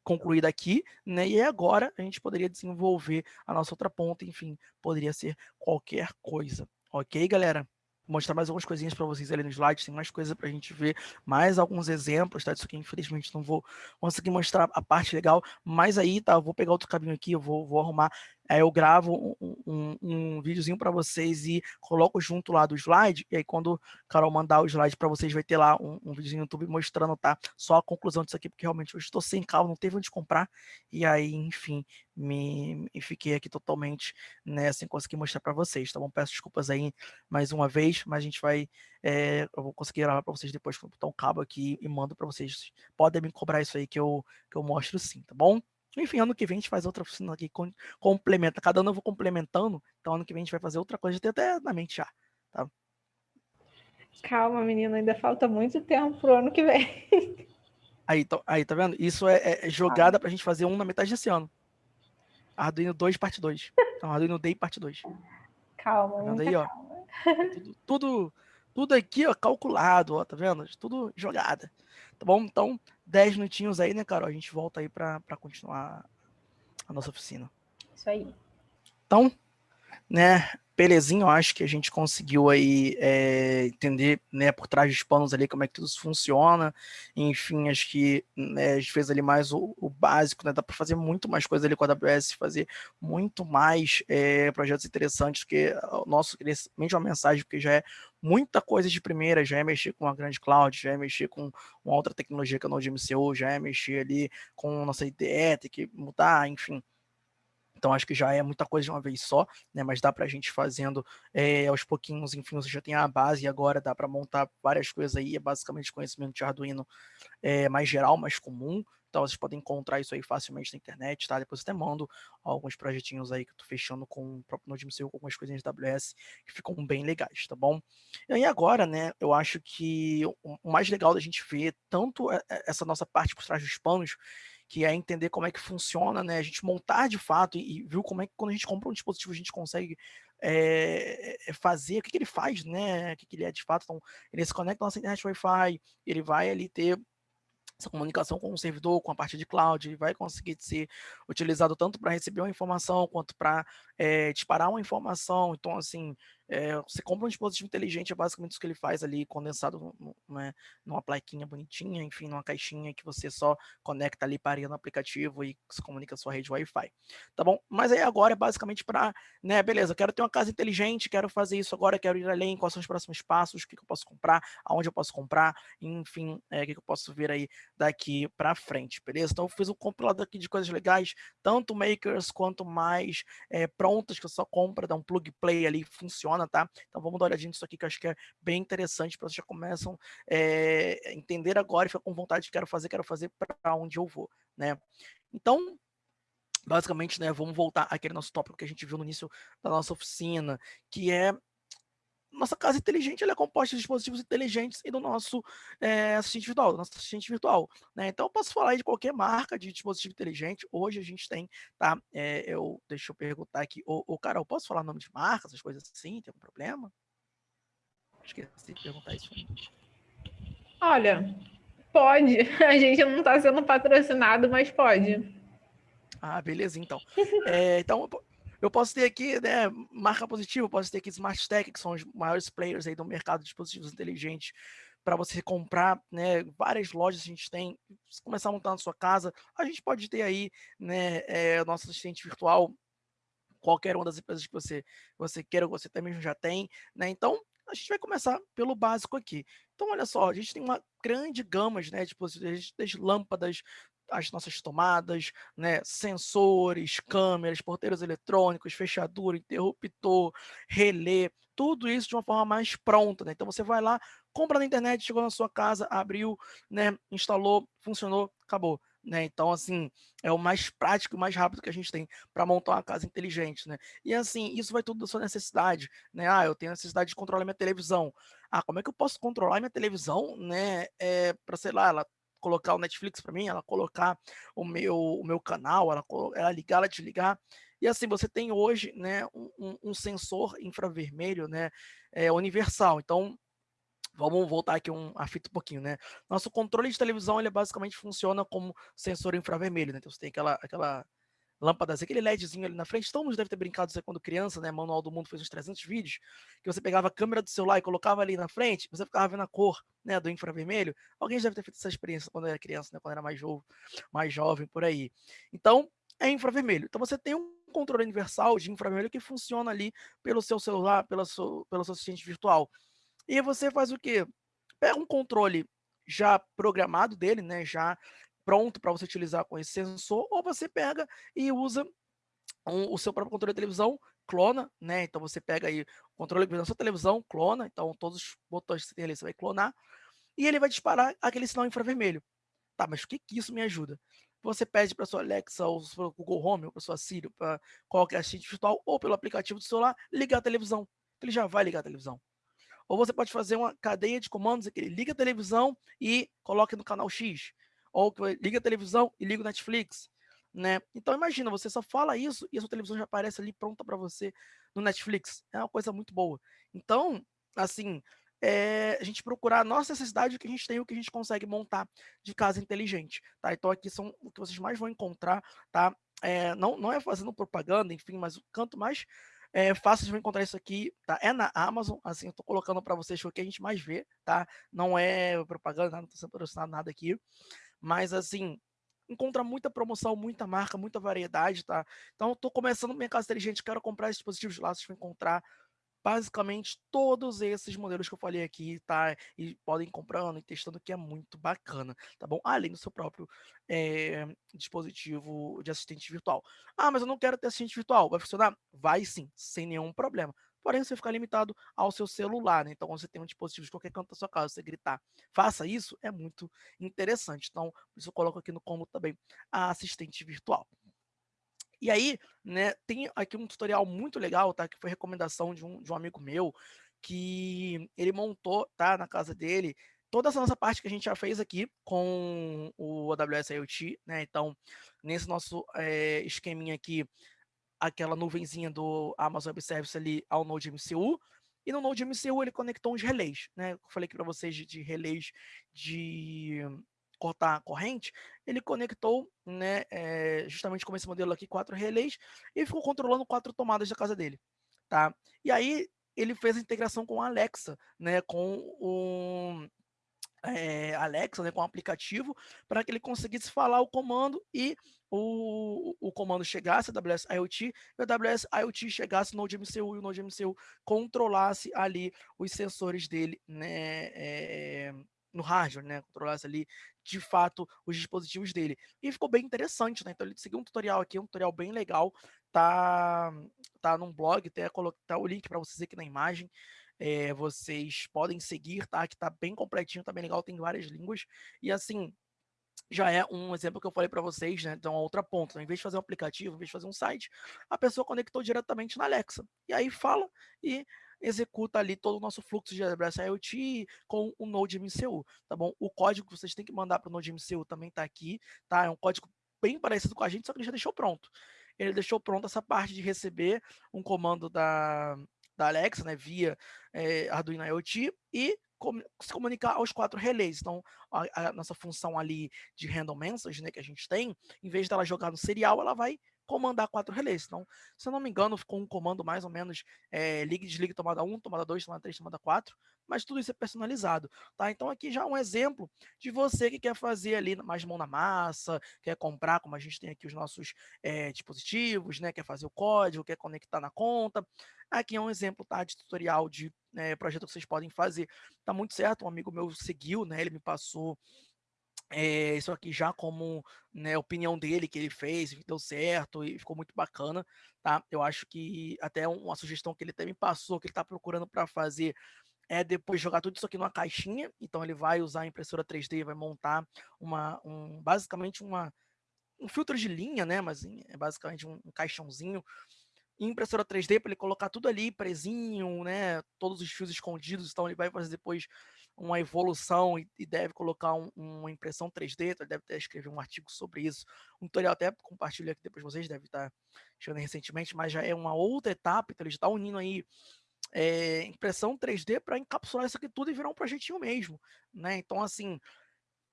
concluída aqui, né? E agora a gente poderia desenvolver a nossa outra ponta, enfim, poderia ser qualquer coisa. Ok, galera? mostrar mais algumas coisinhas para vocês ali no slide, tem mais coisa para a gente ver, mais alguns exemplos, tá? Isso aqui, infelizmente, não vou conseguir mostrar a parte legal, mas aí, tá? Eu vou pegar outro caminho aqui, eu vou, vou arrumar, aí eu gravo um, um, um videozinho para vocês e coloco junto lá do slide, e aí quando o Carol mandar o slide para vocês, vai ter lá um, um videozinho no YouTube mostrando, tá? Só a conclusão disso aqui, porque realmente eu estou sem carro, não teve onde comprar, e aí, enfim, me, me fiquei aqui totalmente, né, sem conseguir mostrar para vocês, tá bom? Peço desculpas aí mais uma vez, mas a gente vai, é, eu vou conseguir gravar para vocês depois, vou botar um cabo aqui e mando para vocês. Podem me cobrar isso aí que eu, que eu mostro sim, tá bom? Enfim, ano que vem a gente faz outra oficina aqui, complementa. Cada ano eu vou complementando, então ano que vem a gente vai fazer outra coisa, até na mente já, tá?
Calma, menina, ainda falta muito tempo pro ano que vem.
Aí, tô, aí tá vendo? Isso é, é jogada para a gente fazer um na metade desse ano. Arduino 2, parte 2. Então, Arduino Day, parte 2.
Calma,
tá aí, ó. Tudo, tudo, tudo, aqui, ó, calculado, ó, tá vendo? Tudo jogada. Tá bom? Então, 10 minutinhos aí, né, Carol? A gente volta aí para continuar a nossa oficina.
Isso aí.
Então, né, belezinha, eu acho que a gente conseguiu aí é, entender, né, por trás dos panos ali como é que tudo isso funciona, enfim, acho que né, a gente fez ali mais o, o básico, né, dá para fazer muito mais coisa ali com a AWS, fazer muito mais é, projetos interessantes, que o nosso, mente uma mensagem, porque já é muita coisa de primeira, já é mexer com a grande cloud, já é mexer com uma outra tecnologia que é o NodeMCO, já é mexer ali com nossa IDE, tem que mudar, enfim, então, acho que já é muita coisa de uma vez só, né? Mas dá para a gente fazendo é, aos pouquinhos, enfim, você já tem a base e agora dá para montar várias coisas aí, é basicamente conhecimento de Arduino é, mais geral, mais comum. Então, vocês podem encontrar isso aí facilmente na internet, tá? Depois eu até mando alguns projetinhos aí que eu tô fechando com o próprio NodeMCU, com algumas coisinhas da AWS que ficam bem legais, tá bom? E aí agora, né, eu acho que o mais legal da gente ver tanto essa nossa parte por trás dos panos, que é entender como é que funciona, né? A gente montar de fato e, e viu como é que quando a gente compra um dispositivo a gente consegue é, fazer, o que, que, ele faz, né? O que, que ele é de fato. Então, ele se conecta à nossa internet Wi-Fi, ele vai ali ter essa comunicação com o servidor, com a parte de cloud, vai conseguir ser utilizado tanto para receber uma informação quanto para é, disparar uma informação. Então, assim, é, você compra um dispositivo inteligente, é basicamente isso que ele faz ali, condensado né, numa plaquinha bonitinha, enfim, numa caixinha que você só conecta ali para no aplicativo e se comunica com a sua rede Wi-Fi. Tá bom? Mas aí agora é basicamente para, né, beleza, quero ter uma casa inteligente, quero fazer isso agora, quero ir além, quais são os próximos passos, o que, que eu posso comprar, aonde eu posso comprar, enfim, é, o que, que eu posso ver aí daqui para frente, beleza? Então eu fiz um compilado aqui de coisas legais, tanto makers quanto mais é, prontas, que eu só compra, dá um plug play ali, funciona funciona, tá? Então vamos dar uma olhadinha nisso aqui que eu acho que é bem interessante para vocês já começam é, entender agora e ficar com vontade de quero fazer, quero fazer para onde eu vou, né? Então, basicamente, né, vamos voltar àquele nosso tópico que a gente viu no início da nossa oficina, que é nossa casa inteligente é composta de dispositivos inteligentes e do nosso é, assistente virtual, do nosso assistente virtual. Né? Então, eu posso falar de qualquer marca de dispositivo inteligente. Hoje a gente tem, tá? É, eu, deixa eu perguntar aqui. Ô, ô, Carol, posso falar nome de marca, essas coisas assim? Tem algum problema? Esqueci de perguntar isso.
Olha, pode. A gente não está sendo patrocinado, mas pode.
Ah, beleza, então. É, então, eu posso ter aqui, né, marca positiva, posso ter aqui Smart Tech, que são os maiores players aí do mercado de dispositivos inteligentes para você comprar, né? Várias lojas a gente tem, começar a montar na sua casa, a gente pode ter aí, né, é, nosso assistente virtual qualquer uma das empresas que você, você queira, você também já tem, né? Então, a gente vai começar pelo básico aqui. Então, olha só, a gente tem uma grande gama né, de dispositivos, desde lâmpadas, as nossas tomadas, né, sensores, câmeras, porteiros eletrônicos, fechadura, interruptor, relé, tudo isso de uma forma mais pronta. Né? Então, você vai lá, compra na internet, chegou na sua casa, abriu, né, instalou, funcionou, acabou. Né? Então, assim, é o mais prático e mais rápido que a gente tem para montar uma casa inteligente, né? E assim, isso vai tudo da sua necessidade, né? Ah, eu tenho necessidade de controlar minha televisão. Ah, como é que eu posso controlar minha televisão, né? É, para, sei lá, ela colocar o Netflix para mim, ela colocar o meu, o meu canal, ela, ela ligar, ela desligar. E assim, você tem hoje né, um, um sensor infravermelho né, é, universal. Então, Vamos voltar aqui um, a fita um pouquinho, né? Nosso controle de televisão, ele basicamente funciona como sensor infravermelho, né? Então você tem aquela, aquela lâmpada, aquele LEDzinho ali na frente. Todo mundo deve ter brincado isso quando criança, né? Manual do Mundo fez uns 300 vídeos, que você pegava a câmera do celular e colocava ali na frente, você ficava vendo a cor, né, do infravermelho. Alguém deve ter feito essa experiência quando era criança, né? Quando era mais jovem, mais jovem por aí. Então, é infravermelho. Então você tem um controle universal de infravermelho que funciona ali pelo seu celular, pela seu, pelo seu assistente virtual. E você faz o quê? Pega um controle já programado dele, né, já pronto para você utilizar com esse sensor, ou você pega e usa um, o seu próprio controle de televisão, clona, né? Então você pega aí o controle da sua televisão, clona, então todos os botões que você tem ali você vai clonar, e ele vai disparar aquele sinal infravermelho. Tá, mas o que, que isso me ajuda? Você pede para sua Alexa, ou para o Google Home, ou para sua Siri, para qualquer assistente virtual, ou pelo aplicativo do celular, ligar a televisão. Ele já vai ligar a televisão. Ou você pode fazer uma cadeia de comandos aqui, liga a televisão e coloque no canal X. Ou liga a televisão e liga o Netflix. Né? Então imagina, você só fala isso e a sua televisão já aparece ali pronta para você no Netflix. É uma coisa muito boa. Então, assim, é, a gente procurar a nossa necessidade, o que a gente tem, o que a gente consegue montar de casa inteligente, tá? Então aqui são o que vocês mais vão encontrar, tá? É, não, não é fazendo propaganda, enfim, mas o canto mais é fácil de encontrar isso aqui, tá? É na Amazon, assim, eu tô colocando para vocês o que a gente mais vê, tá? Não é propaganda, não tô sendo patrocinado nada aqui, mas assim, encontra muita promoção, muita marca, muita variedade, tá? Então, tô começando minha casa inteligente, quero comprar esses dispositivos lá, vocês vão encontrar basicamente todos esses modelos que eu falei aqui, tá? E podem ir comprando e testando, que é muito bacana, tá bom? Além do seu próprio é, dispositivo de assistente virtual. Ah, mas eu não quero ter assistente virtual. Vai funcionar? Vai sim, sem nenhum problema. Porém, você ficar limitado ao seu celular, né? Então, você tem um dispositivo de qualquer canto da sua casa, você gritar, faça isso, é muito interessante. Então, por isso eu coloco aqui no combo também a assistente virtual. E aí, né, tem aqui um tutorial muito legal, tá? Que foi recomendação de um, de um amigo meu, que ele montou, tá? Na casa dele, toda essa nossa parte que a gente já fez aqui com o AWS IoT, né? Então, nesse nosso é, esqueminha aqui, aquela nuvenzinha do Amazon Web Service ali ao Node MCU, e no Node MCU ele conectou uns relés, né? Eu falei aqui para vocês de, de relés de cortar a corrente, ele conectou, né, é, justamente com esse modelo aqui, quatro relés, e ficou controlando quatro tomadas da casa dele, tá? E aí ele fez a integração com a Alexa, né, com o é, Alexa, né, com o aplicativo, para que ele conseguisse falar o comando e o, o comando chegasse, AWS IoT, e a AWS IoT chegasse no NodeMCU e o NodeMCU controlasse ali os sensores dele, né, é, no hardware, né? Controlasse ali de fato os dispositivos dele. E ficou bem interessante, né? Então ele seguiu um tutorial aqui, um tutorial bem legal. Tá, tá num blog, até colocar tá o link para vocês aqui na imagem. É, vocês podem seguir, tá? Que tá bem completinho, tá bem legal, tem várias línguas. E assim, já é um exemplo que eu falei para vocês, né? Então, a outra ponta, né? em vez de fazer um aplicativo, em vez de fazer um site, a pessoa conectou diretamente na Alexa. E aí fala e executa ali todo o nosso fluxo de AWS IoT com o Node MCU, tá bom? O código que vocês têm que mandar para o Node MCU também está aqui, tá? É um código bem parecido com a gente, só que ele já deixou pronto. Ele deixou pronto essa parte de receber um comando da, da Alexa, né, via é, Arduino IoT e com, se comunicar aos quatro relés. Então, a, a, nossa função ali de random message, né, que a gente tem, em vez dela jogar no serial, ela vai comandar quatro relés. Então, se eu não me engano, ficou um comando mais ou menos é, liga e desliga tomada 1, tomada 2, tomada 3, tomada 4, mas tudo isso é personalizado, tá? Então aqui já um exemplo de você que quer fazer ali mais mão na massa, quer comprar, como a gente tem aqui os nossos é, dispositivos, né? Quer fazer o código, quer conectar na conta. Aqui é um exemplo, tá? De tutorial de é, projeto que vocês podem fazer. Tá muito certo, um amigo meu seguiu, né? Ele me passou é, isso aqui já como né, opinião dele que ele fez, deu certo e ficou muito bacana, tá? Eu acho que até uma sugestão que ele me passou, que ele está procurando para fazer, é depois jogar tudo isso aqui numa caixinha. Então ele vai usar a impressora 3D, vai montar uma, um, basicamente uma, um filtro de linha, né? Mas é basicamente um, um caixãozinho impressora 3D para ele colocar tudo ali presinho, né? Todos os fios escondidos. Então ele vai fazer depois uma evolução e, e deve colocar um, uma impressão 3D. Então ele deve até escrever um artigo sobre isso. Um tutorial até compartilho aqui depois vocês deve estar chegando recentemente, mas já é uma outra etapa. Então ele está unindo aí é, impressão 3D para encapsular isso aqui tudo e virar um projetinho mesmo, né? Então assim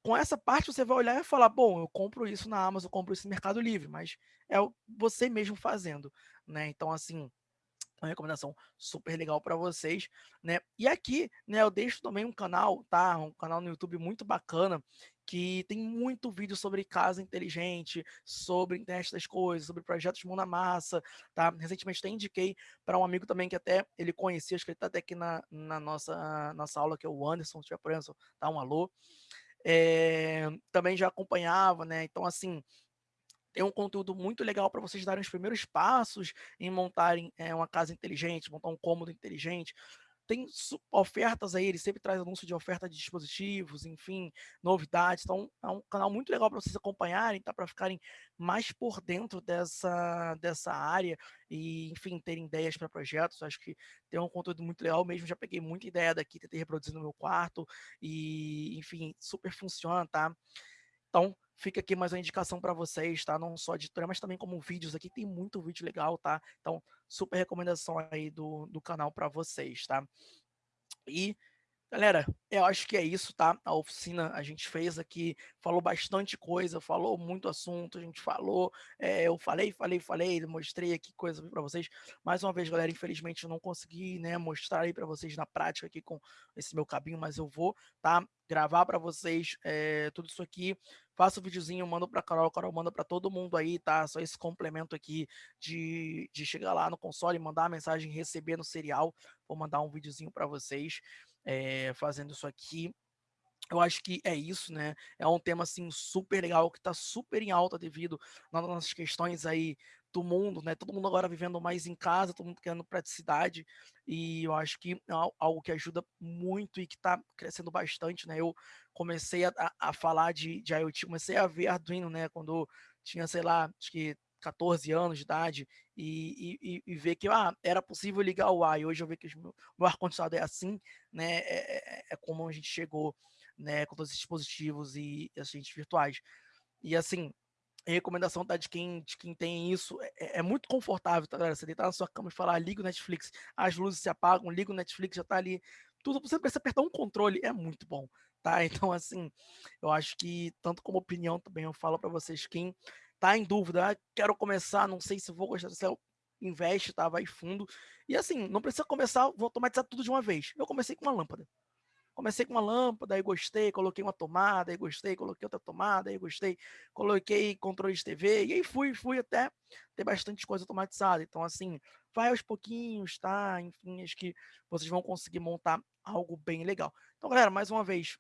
com essa parte você vai olhar e falar, bom, eu compro isso na Amazon, eu compro isso no Mercado Livre, mas é você mesmo fazendo, né? Então, assim, uma recomendação super legal para vocês, né? E aqui, né, eu deixo também um canal, tá? Um canal no YouTube muito bacana, que tem muito vídeo sobre casa inteligente, sobre internet das coisas, sobre projetos de mão na massa, tá? Recentemente até indiquei para um amigo também que até ele conhecia, acho que ele tá até aqui na, na nossa, nossa aula, que é o Anderson, se tiver por tá? Um alô é, também já acompanhava, né? Então, assim, tem um conteúdo muito legal para vocês darem os primeiros passos em montarem é, uma casa inteligente, montar um cômodo inteligente tem ofertas aí, ele sempre traz anúncio de oferta de dispositivos, enfim, novidades. Então, é um canal muito legal para vocês acompanharem, tá? Para ficarem mais por dentro dessa, dessa área e, enfim, terem ideias para projetos. Acho que tem um conteúdo muito legal mesmo. Já peguei muita ideia daqui, tentei reproduzir no meu quarto e, enfim, super funciona, tá? Então, fica aqui mais uma indicação para vocês, tá? Não só editora, mas também como vídeos aqui, tem muito vídeo legal, tá? Então, super recomendação aí do, do canal para vocês, tá? E Galera, eu acho que é isso, tá? A oficina a gente fez aqui, falou bastante coisa, falou muito assunto, a gente falou, é, eu falei, falei, falei, mostrei aqui coisa para vocês. Mais uma vez, galera, infelizmente eu não consegui, né, mostrar aí para vocês na prática aqui com esse meu cabinho, mas eu vou, tá? Gravar para vocês é, tudo isso aqui, faço o um videozinho, mando para Carol, Carol manda para todo mundo aí, tá? Só esse complemento aqui de, de chegar lá no console, mandar a mensagem, receber no serial, vou mandar um videozinho para vocês é, fazendo isso aqui. Eu acho que é isso, né? É um tema assim super legal que está super em alta devido nas nossas questões aí do mundo, né? Todo mundo agora vivendo mais em casa, todo mundo querendo praticidade e eu acho que é algo que ajuda muito e que está crescendo bastante, né? Eu comecei a, a, falar de, de IoT, comecei a ver Arduino, né? Quando tinha, sei lá, acho que 14 anos de idade e, e, e, ver que ah, era possível ligar o ar, e hoje eu vejo que o meu, ar-condicionado é assim, né, é, é, é, como a gente chegou, né, com todos esses dispositivos e, assistentes virtuais. E assim, recomendação tá de quem, de quem tem isso, é, é, é muito confortável, tá, galera? Você deitar na sua cama e falar, liga o Netflix, as luzes se apagam, liga o Netflix, já tá ali, tudo, você precisa apertar um controle, é muito bom, tá? Então, assim, eu acho que, tanto como opinião também, eu falo para vocês, quem tá em dúvida, ah, quero começar, não sei se vou gostar do céu, investe, tá? Vai fundo. E assim, não precisa começar, vou automatizar tudo de uma vez. Eu comecei com uma lâmpada. Comecei com uma lâmpada, aí gostei, coloquei uma tomada, aí gostei, coloquei outra tomada, aí gostei, coloquei controle de TV, e aí fui, fui até ter bastante coisa automatizada. Então, assim, vai aos pouquinhos, tá? Enfim, acho que vocês vão conseguir montar algo bem legal. Então, galera, mais uma vez,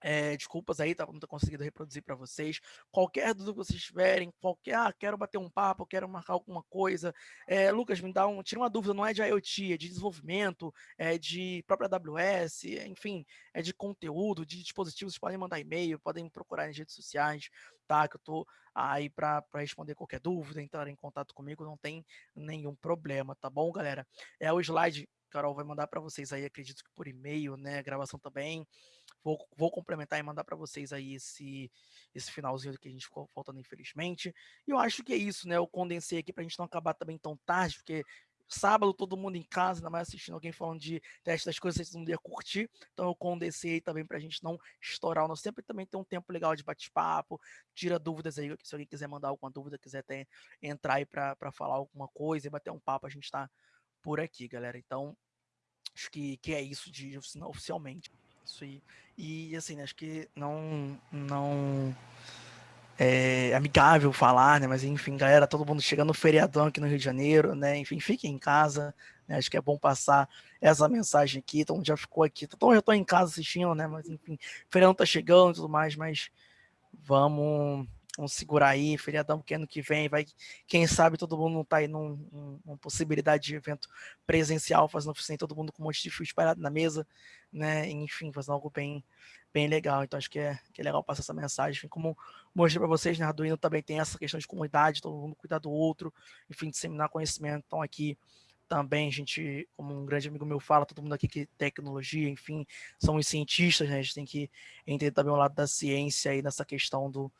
é, desculpas aí, tá? Não tô conseguindo reproduzir para vocês. Qualquer dúvida que vocês tiverem, qualquer, ah, quero bater um papo, quero marcar alguma coisa. É, Lucas, me dá um, tira uma dúvida, não é de IoT, é de desenvolvimento, é de própria AWS, enfim, é de conteúdo, de dispositivos, vocês podem mandar e-mail, podem procurar nas redes sociais, tá? Que eu tô aí para responder qualquer dúvida, entrar em contato comigo, não tem nenhum problema, tá bom, galera? É o slide Carol vai mandar para vocês aí, acredito que por e-mail, né? Gravação também. Vou, vou complementar e mandar para vocês aí esse, esse finalzinho que a gente ficou faltando, infelizmente. E eu acho que é isso, né? Eu condensei aqui para a gente não acabar também tão tarde, porque sábado, todo mundo em casa, ainda mais assistindo alguém falando de teste das coisas, vocês não ia curtir. Então eu condensei também para a gente não estourar o nosso tempo e também ter um tempo legal de bate-papo. Tira dúvidas aí, se alguém quiser mandar alguma dúvida, quiser ter, entrar aí para falar alguma coisa e bater um papo, a gente está por aqui, galera. Então, acho que, que é isso de oficialmente. Isso aí. E assim, acho que não. não é amigável falar, né? Mas enfim, galera, todo mundo chegando no feriadão aqui no Rio de Janeiro, né? Enfim, fiquem em casa, né? Acho que é bom passar essa mensagem aqui. Então já ficou aqui. Então já estou em casa assistindo, né? Mas enfim, feriadão tá chegando e tudo mais, mas vamos Vamos segurar aí, feriadão que ano que vem, vai, quem sabe todo mundo não tá aí num, numa possibilidade de evento presencial, fazendo oficina, todo mundo com um monte de fio espalhado na mesa, né, enfim, fazendo algo bem, bem legal, então acho que é, que é legal passar essa mensagem, enfim, como mostrei para vocês, né, Arduino também tem essa questão de comunidade, todo mundo cuidar do outro, enfim, disseminar conhecimento, então aqui também a gente, como um grande amigo meu fala, todo mundo aqui que tecnologia, enfim, somos cientistas, né? A gente tem que entender também o lado da ciência aí nessa questão do,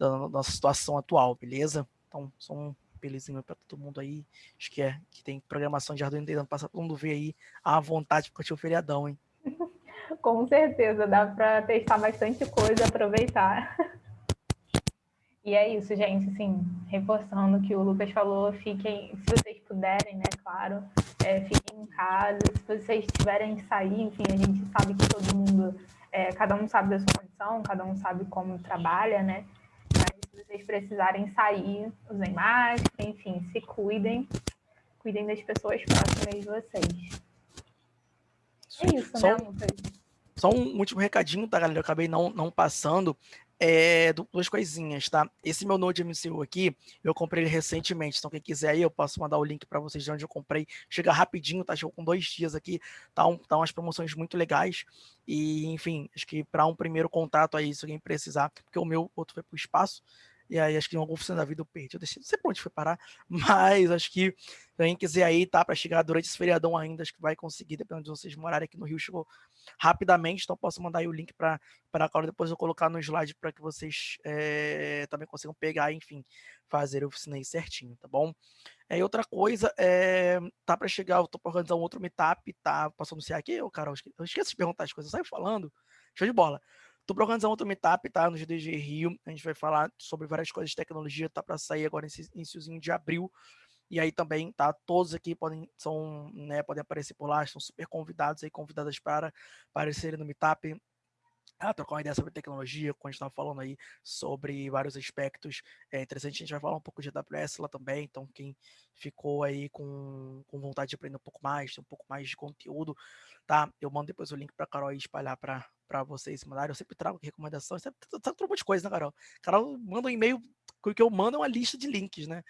da nossa situação atual, beleza? Então, só um belezinho para todo mundo aí. Acho que é que tem programação de Arduino tentando passar todo mundo ver aí à vontade curtir o feriadão, hein?
Com certeza, dá para testar bastante coisa, aproveitar. E é isso, gente, assim, reforçando o que o Lucas falou, fiquem, se vocês puderem, né, claro, é, fiquem em casa, se vocês tiverem que sair, enfim, a gente sabe que todo mundo, é, cada um sabe da sua condição, cada um sabe como trabalha, né, vocês precisarem sair, usem máscara, enfim, se cuidem. Cuidem das pessoas próximas de vocês. É isso, só, né, Lucas?
Só um último recadinho, tá, galera? Eu acabei não, não passando é, duas coisinhas, tá? Esse meu Node MCU aqui, eu comprei ele recentemente, então quem quiser aí, eu posso mandar o link para vocês de onde eu comprei. Chega rapidinho, tá? Chegou com dois dias aqui, tá, um, tá umas promoções muito legais. E, enfim, acho que para um primeiro contato aí, se alguém precisar, porque o meu outro foi pro espaço, e aí acho que em algum função da vida eu perdi. Eu deixei, não sei pra onde foi parar, mas acho que quem quiser aí, tá, para chegar durante esse feriadão ainda, acho que vai conseguir, dependendo de vocês morarem aqui no Rio, chegou rapidamente, então posso mandar aí o link para a Clara, depois eu colocar no slide para que vocês é, também consigam pegar, enfim, fazer a oficina aí certinho, tá bom? É, outra coisa, é, tá para chegar, eu tô para organizar um outro meetup, tá? Posso anunciar aqui? Ô, Carol, eu esqueço de perguntar as coisas, eu saio falando, show de bola. Para organizar outro meetup, tá? No GDG Rio. A gente vai falar sobre várias coisas de tecnologia, tá para sair agora nesse iníciozinho de abril. E aí também, tá? Todos aqui podem, são, né, podem aparecer por lá, estão super convidados aí, convidadas para aparecerem no meetup. Ah, trocar uma ideia sobre tecnologia, como a gente estava falando aí, sobre vários aspectos é, interessantes. A gente vai falar um pouco de AWS lá também, então quem ficou aí com, com vontade de aprender um pouco mais, ter um pouco mais de conteúdo, tá? Eu mando depois o link para a Carol espalhar para para vocês mandarem. Eu sempre trago recomendações, sempre trago um monte de coisa, né, Carol? Carol manda um e-mail, o que eu mando é uma lista de links, né?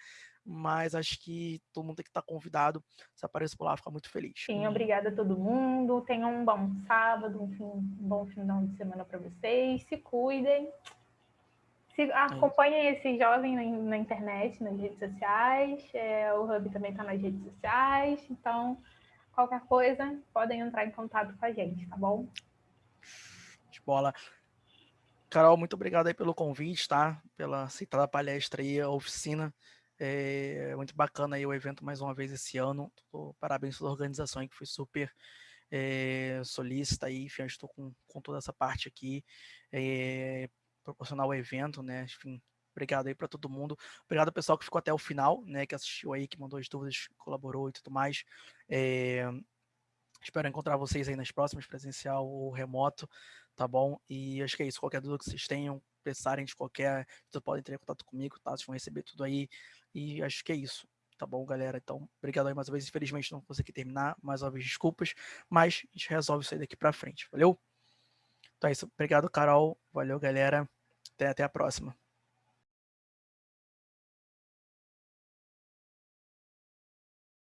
Mas acho que todo mundo tem que estar convidado. Se aparecer por lá, fica muito feliz.
Sim, obrigada a todo mundo. Tenham um bom sábado, um, fim, um bom final de semana para vocês. Se cuidem. Se, é acompanhem é esse jovem na, na, internet, nas redes sociais. É, o Hub também está nas redes sociais. Então, qualquer coisa, podem entrar em contato com a gente, tá bom?
de bola. Carol, muito obrigado aí pelo convite, tá? Pela citada palestra aí, a oficina. É muito bacana aí o evento mais uma vez esse ano. Parabéns pela organização que foi super é, solícita aí. Enfim, estou com, com toda essa parte aqui. É, proporcionar o evento, né? Enfim, obrigado aí para todo mundo. Obrigado ao pessoal que ficou até o final, né? Que assistiu aí, que mandou as dúvidas, colaborou e tudo mais. É, espero encontrar vocês aí nas próximas, presencial ou remoto tá bom? E acho que é isso. Qualquer dúvida que vocês tenham, pensarem de qualquer, vocês podem ter contato comigo, tá? Vocês vão receber tudo aí. E acho que é isso. Tá bom, galera? Então, obrigado aí mais uma vez. Infelizmente não consegui terminar. Mais uma vez, desculpas. Mas a gente resolve isso aí daqui pra frente. Valeu? Então é isso. Obrigado, Carol. Valeu, galera. Até, até a próxima.